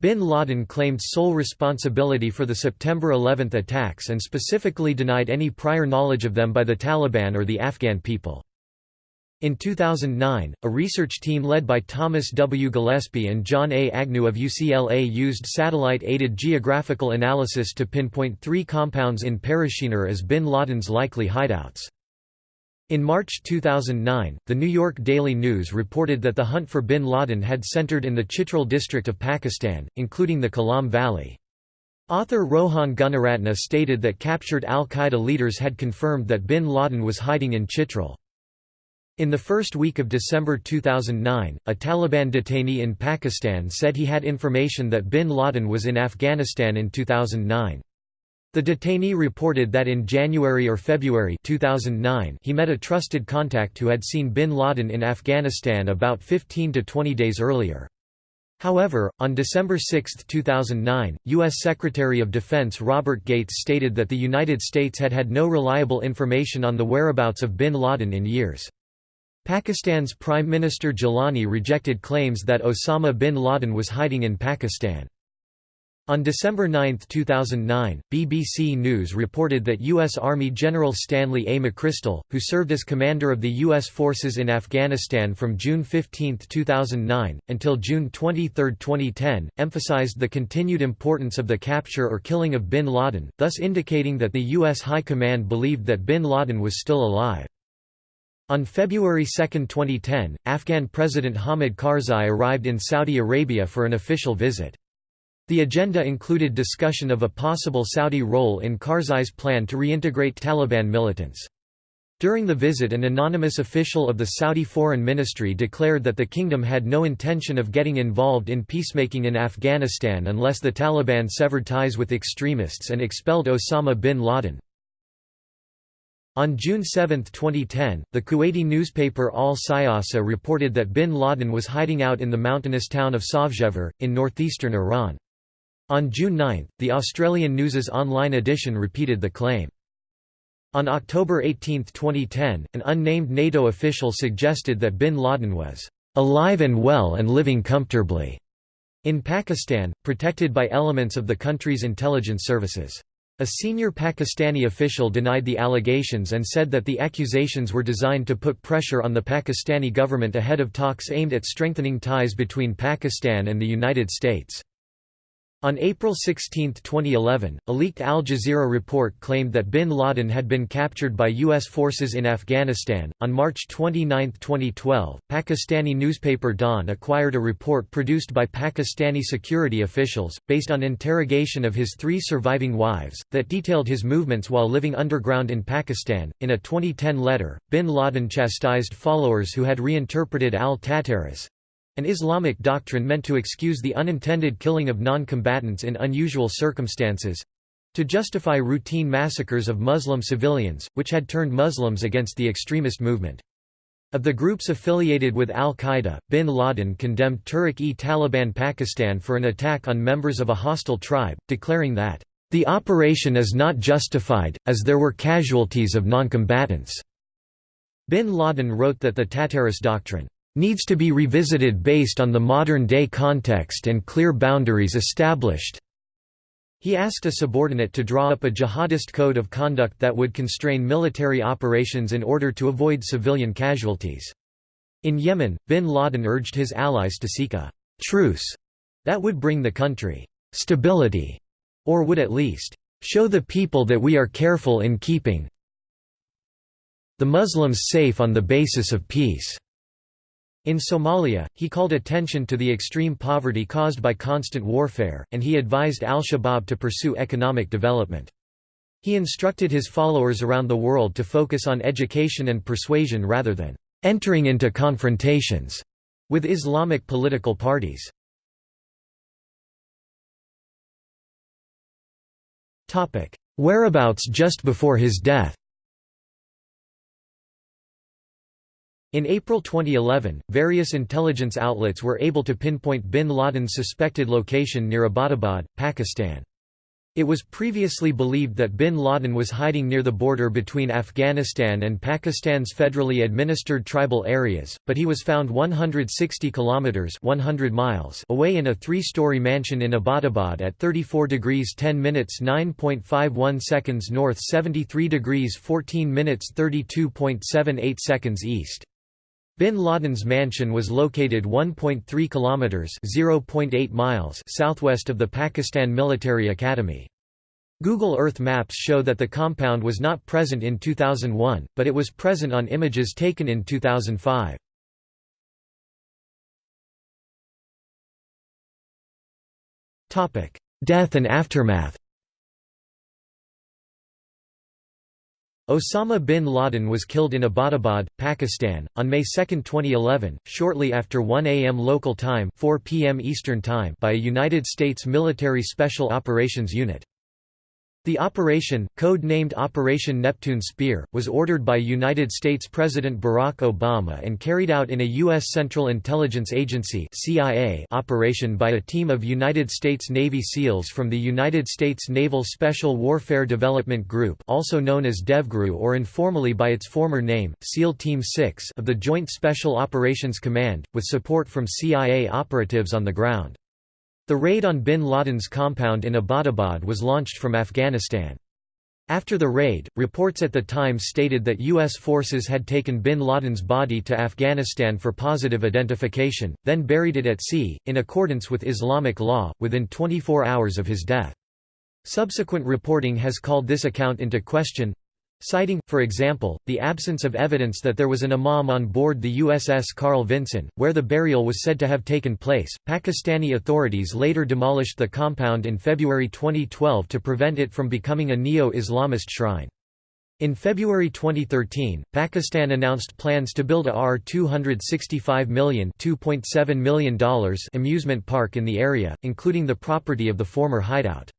Bin Laden claimed sole responsibility for the September 11 attacks and specifically denied any prior knowledge of them by the Taliban or the Afghan people. In 2009, a research team led by Thomas W. Gillespie and John A. Agnew of UCLA used satellite-aided geographical analysis to pinpoint three compounds in Parachinar as bin Laden's likely hideouts. In March 2009, the New York Daily News reported that the hunt for bin Laden had centered in the Chitral district of Pakistan, including the Kalam Valley. Author Rohan Gunaratna stated that captured al-Qaeda leaders had confirmed that bin Laden was hiding in Chitral. In the first week of December 2009, a Taliban detainee in Pakistan said he had information that bin Laden was in Afghanistan in 2009. The detainee reported that in January or February 2009 he met a trusted contact who had seen bin Laden in Afghanistan about 15 to 20 days earlier. However, on December 6, 2009, U.S. Secretary of Defense Robert Gates stated that the United States had had no reliable information on the whereabouts of bin Laden in years. Pakistan's Prime Minister Gilani rejected claims that Osama bin Laden was hiding in Pakistan. On December 9, 2009, BBC News reported that U.S. Army General Stanley A. McChrystal, who served as commander of the U.S. forces in Afghanistan from June 15, 2009, until June 23, 2010, emphasized the continued importance of the capture or killing of bin Laden, thus indicating that the U.S. High Command believed that bin Laden was still alive. On February 2, 2010, Afghan President Hamid Karzai arrived in Saudi Arabia for an official visit. The agenda included discussion of a possible Saudi role in Karzai's plan to reintegrate Taliban militants. During the visit an anonymous official of the Saudi Foreign Ministry declared that the kingdom had no intention of getting involved in peacemaking in Afghanistan unless the Taliban severed ties with extremists and expelled Osama bin Laden. On June 7, 2010, the Kuwaiti newspaper Al Siyasa reported that bin Laden was hiding out in the mountainous town of Sabzevar, in northeastern Iran. On June 9, the Australian News's online edition repeated the claim. On October 18, 2010, an unnamed NATO official suggested that bin Laden was alive and well and living comfortably in Pakistan, protected by elements of the country's intelligence services. A senior Pakistani official denied the allegations and said that the accusations were designed to put pressure on the Pakistani government ahead of talks aimed at strengthening ties between Pakistan and the United States. On April 16, 2011, a leaked Al Jazeera report claimed that bin Laden had been captured by U.S. forces in Afghanistan. On March 29, 2012, Pakistani newspaper Dawn acquired a report produced by Pakistani security officials, based on interrogation of his three surviving wives, that detailed his movements while living underground in Pakistan. In a 2010 letter, bin Laden chastised followers who had reinterpreted al Tatarrus an Islamic doctrine meant to excuse the unintended killing of non-combatants in unusual circumstances—to justify routine massacres of Muslim civilians, which had turned Muslims against the extremist movement. Of the groups affiliated with al-Qaeda, bin Laden condemned Tehrik-e-Taliban Pakistan for an attack on members of a hostile tribe, declaring that, "...the operation is not justified, as there were casualties of noncombatants." Bin Laden wrote that the Tatarrus doctrine needs to be revisited based on the modern-day context and clear boundaries established. He asked a subordinate to draw up a jihadist code of conduct that would constrain military operations in order to avoid civilian casualties. In Yemen, bin Laden urged his allies to seek a «truce» that would bring the country «stability» or would at least «show the people that we are careful in keeping the Muslims safe on the basis of peace». In Somalia, he called attention to the extreme poverty caused by constant warfare, and he advised al-Shabaab to pursue economic development. He instructed his followers around the world to focus on education and persuasion rather than entering into confrontations with Islamic political parties. Whereabouts just before his death In April 2011, various intelligence outlets were able to pinpoint bin Laden's suspected location near Abbottabad, Pakistan. It was previously believed that bin Laden was hiding near the border between Afghanistan and Pakistan's federally administered tribal areas, but he was found 160 kilometers (100 miles) away in a three-story mansion in Abbottabad at 34 degrees 10 minutes 9.51 seconds north, 73 degrees 14 minutes 32.78 seconds east. Bin Laden's mansion was located 1.3 kilometers (0.8 miles) southwest of the Pakistan Military Academy. Google Earth Maps show that the compound was not present in 2001, but it was present on images taken in 2005. Topic: Death and aftermath. Osama bin Laden was killed in Abbottabad, Pakistan, on May 2, 2011, shortly after 1 a.m. local time 4 p.m. Eastern time by a United States military special operations unit. The operation, code-named Operation Neptune Spear, was ordered by United States President Barack Obama and carried out in a U.S. Central Intelligence Agency operation by a team of United States Navy SEALs from the United States Naval Special Warfare Development Group also known as DEVGRU or informally by its former name, SEAL Team 6 of the Joint Special Operations Command, with support from CIA operatives on the ground. The raid on bin Laden's compound in Abbottabad was launched from Afghanistan. After the raid, reports at the time stated that U.S. forces had taken bin Laden's body to Afghanistan for positive identification, then buried it at sea, in accordance with Islamic law, within 24 hours of his death. Subsequent reporting has called this account into question, Citing, for example, the absence of evidence that there was an imam on board the USS Carl Vinson, where the burial was said to have taken place, Pakistani authorities later demolished the compound in February 2012 to prevent it from becoming a neo-Islamist shrine. In February 2013, Pakistan announced plans to build a R265 million $2.7 million amusement park in the area, including the property of the former hideout.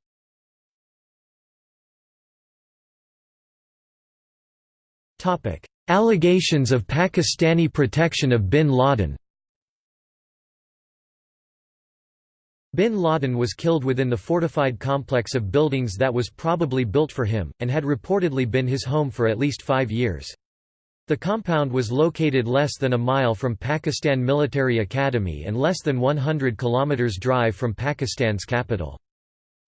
Allegations of Pakistani protection of bin Laden Bin Laden was killed within the fortified complex of buildings that was probably built for him, and had reportedly been his home for at least five years. The compound was located less than a mile from Pakistan Military Academy and less than 100 kilometers drive from Pakistan's capital.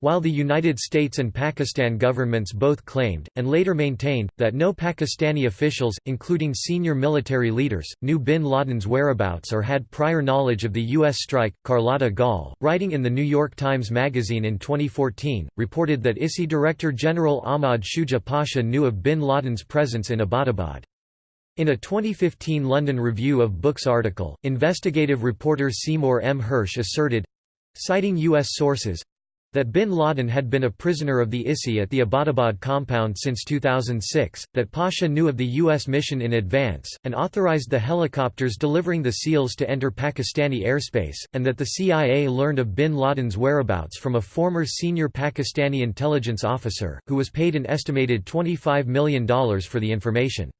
While the United States and Pakistan governments both claimed, and later maintained, that no Pakistani officials, including senior military leaders, knew bin Laden's whereabouts or had prior knowledge of the U.S. strike, Carlotta Gall, writing in the New York Times Magazine in 2014, reported that ISI Director General Ahmad Shuja Pasha knew of bin Laden's presence in Abbottabad. In a 2015 London Review of Books article, investigative reporter Seymour M. Hersh asserted, citing U.S. sources, that bin Laden had been a prisoner of the ISI at the Abbottabad compound since 2006, that Pasha knew of the U.S. mission in advance, and authorized the helicopters delivering the SEALs to enter Pakistani airspace, and that the CIA learned of bin Laden's whereabouts from a former senior Pakistani intelligence officer, who was paid an estimated $25 million for the information.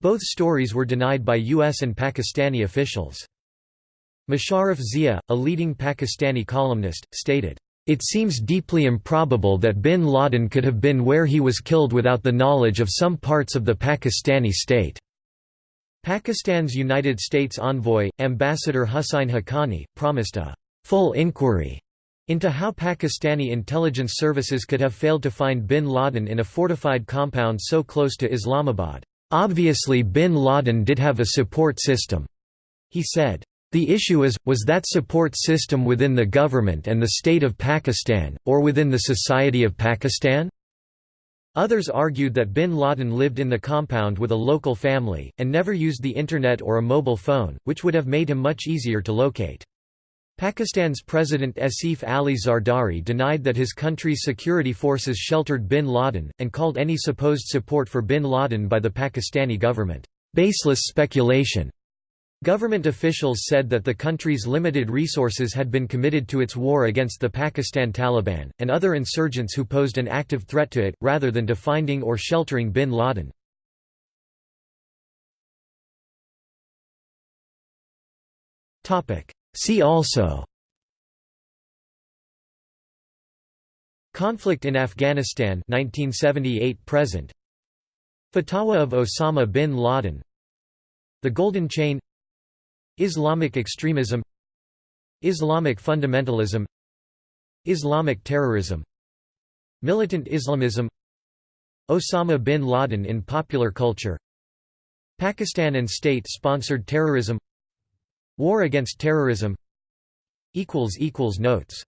Both stories were denied by U.S. and Pakistani officials. Musharraf Zia, a leading Pakistani columnist, stated, it seems deeply improbable that bin Laden could have been where he was killed without the knowledge of some parts of the Pakistani state. Pakistan's United States envoy, Ambassador Hussain Haqqani, promised a full inquiry into how Pakistani intelligence services could have failed to find bin Laden in a fortified compound so close to Islamabad. Obviously bin Laden did have a support system, he said. The issue is, was that support system within the government and the state of Pakistan, or within the society of Pakistan? Others argued that bin Laden lived in the compound with a local family, and never used the Internet or a mobile phone, which would have made him much easier to locate. Pakistan's President Asif Ali Zardari denied that his country's security forces sheltered bin Laden, and called any supposed support for bin Laden by the Pakistani government, "...baseless speculation." Government officials said that the country's limited resources had been committed to its war against the Pakistan Taliban, and other insurgents who posed an active threat to it, rather than to finding or sheltering bin Laden. See also Conflict in Afghanistan 1978 present. Fatwa of Osama bin Laden. The Golden Chain Islamic extremism Islamic fundamentalism Islamic terrorism Militant Islamism Osama bin Laden in popular culture Pakistan and state-sponsored terrorism War against terrorism Notes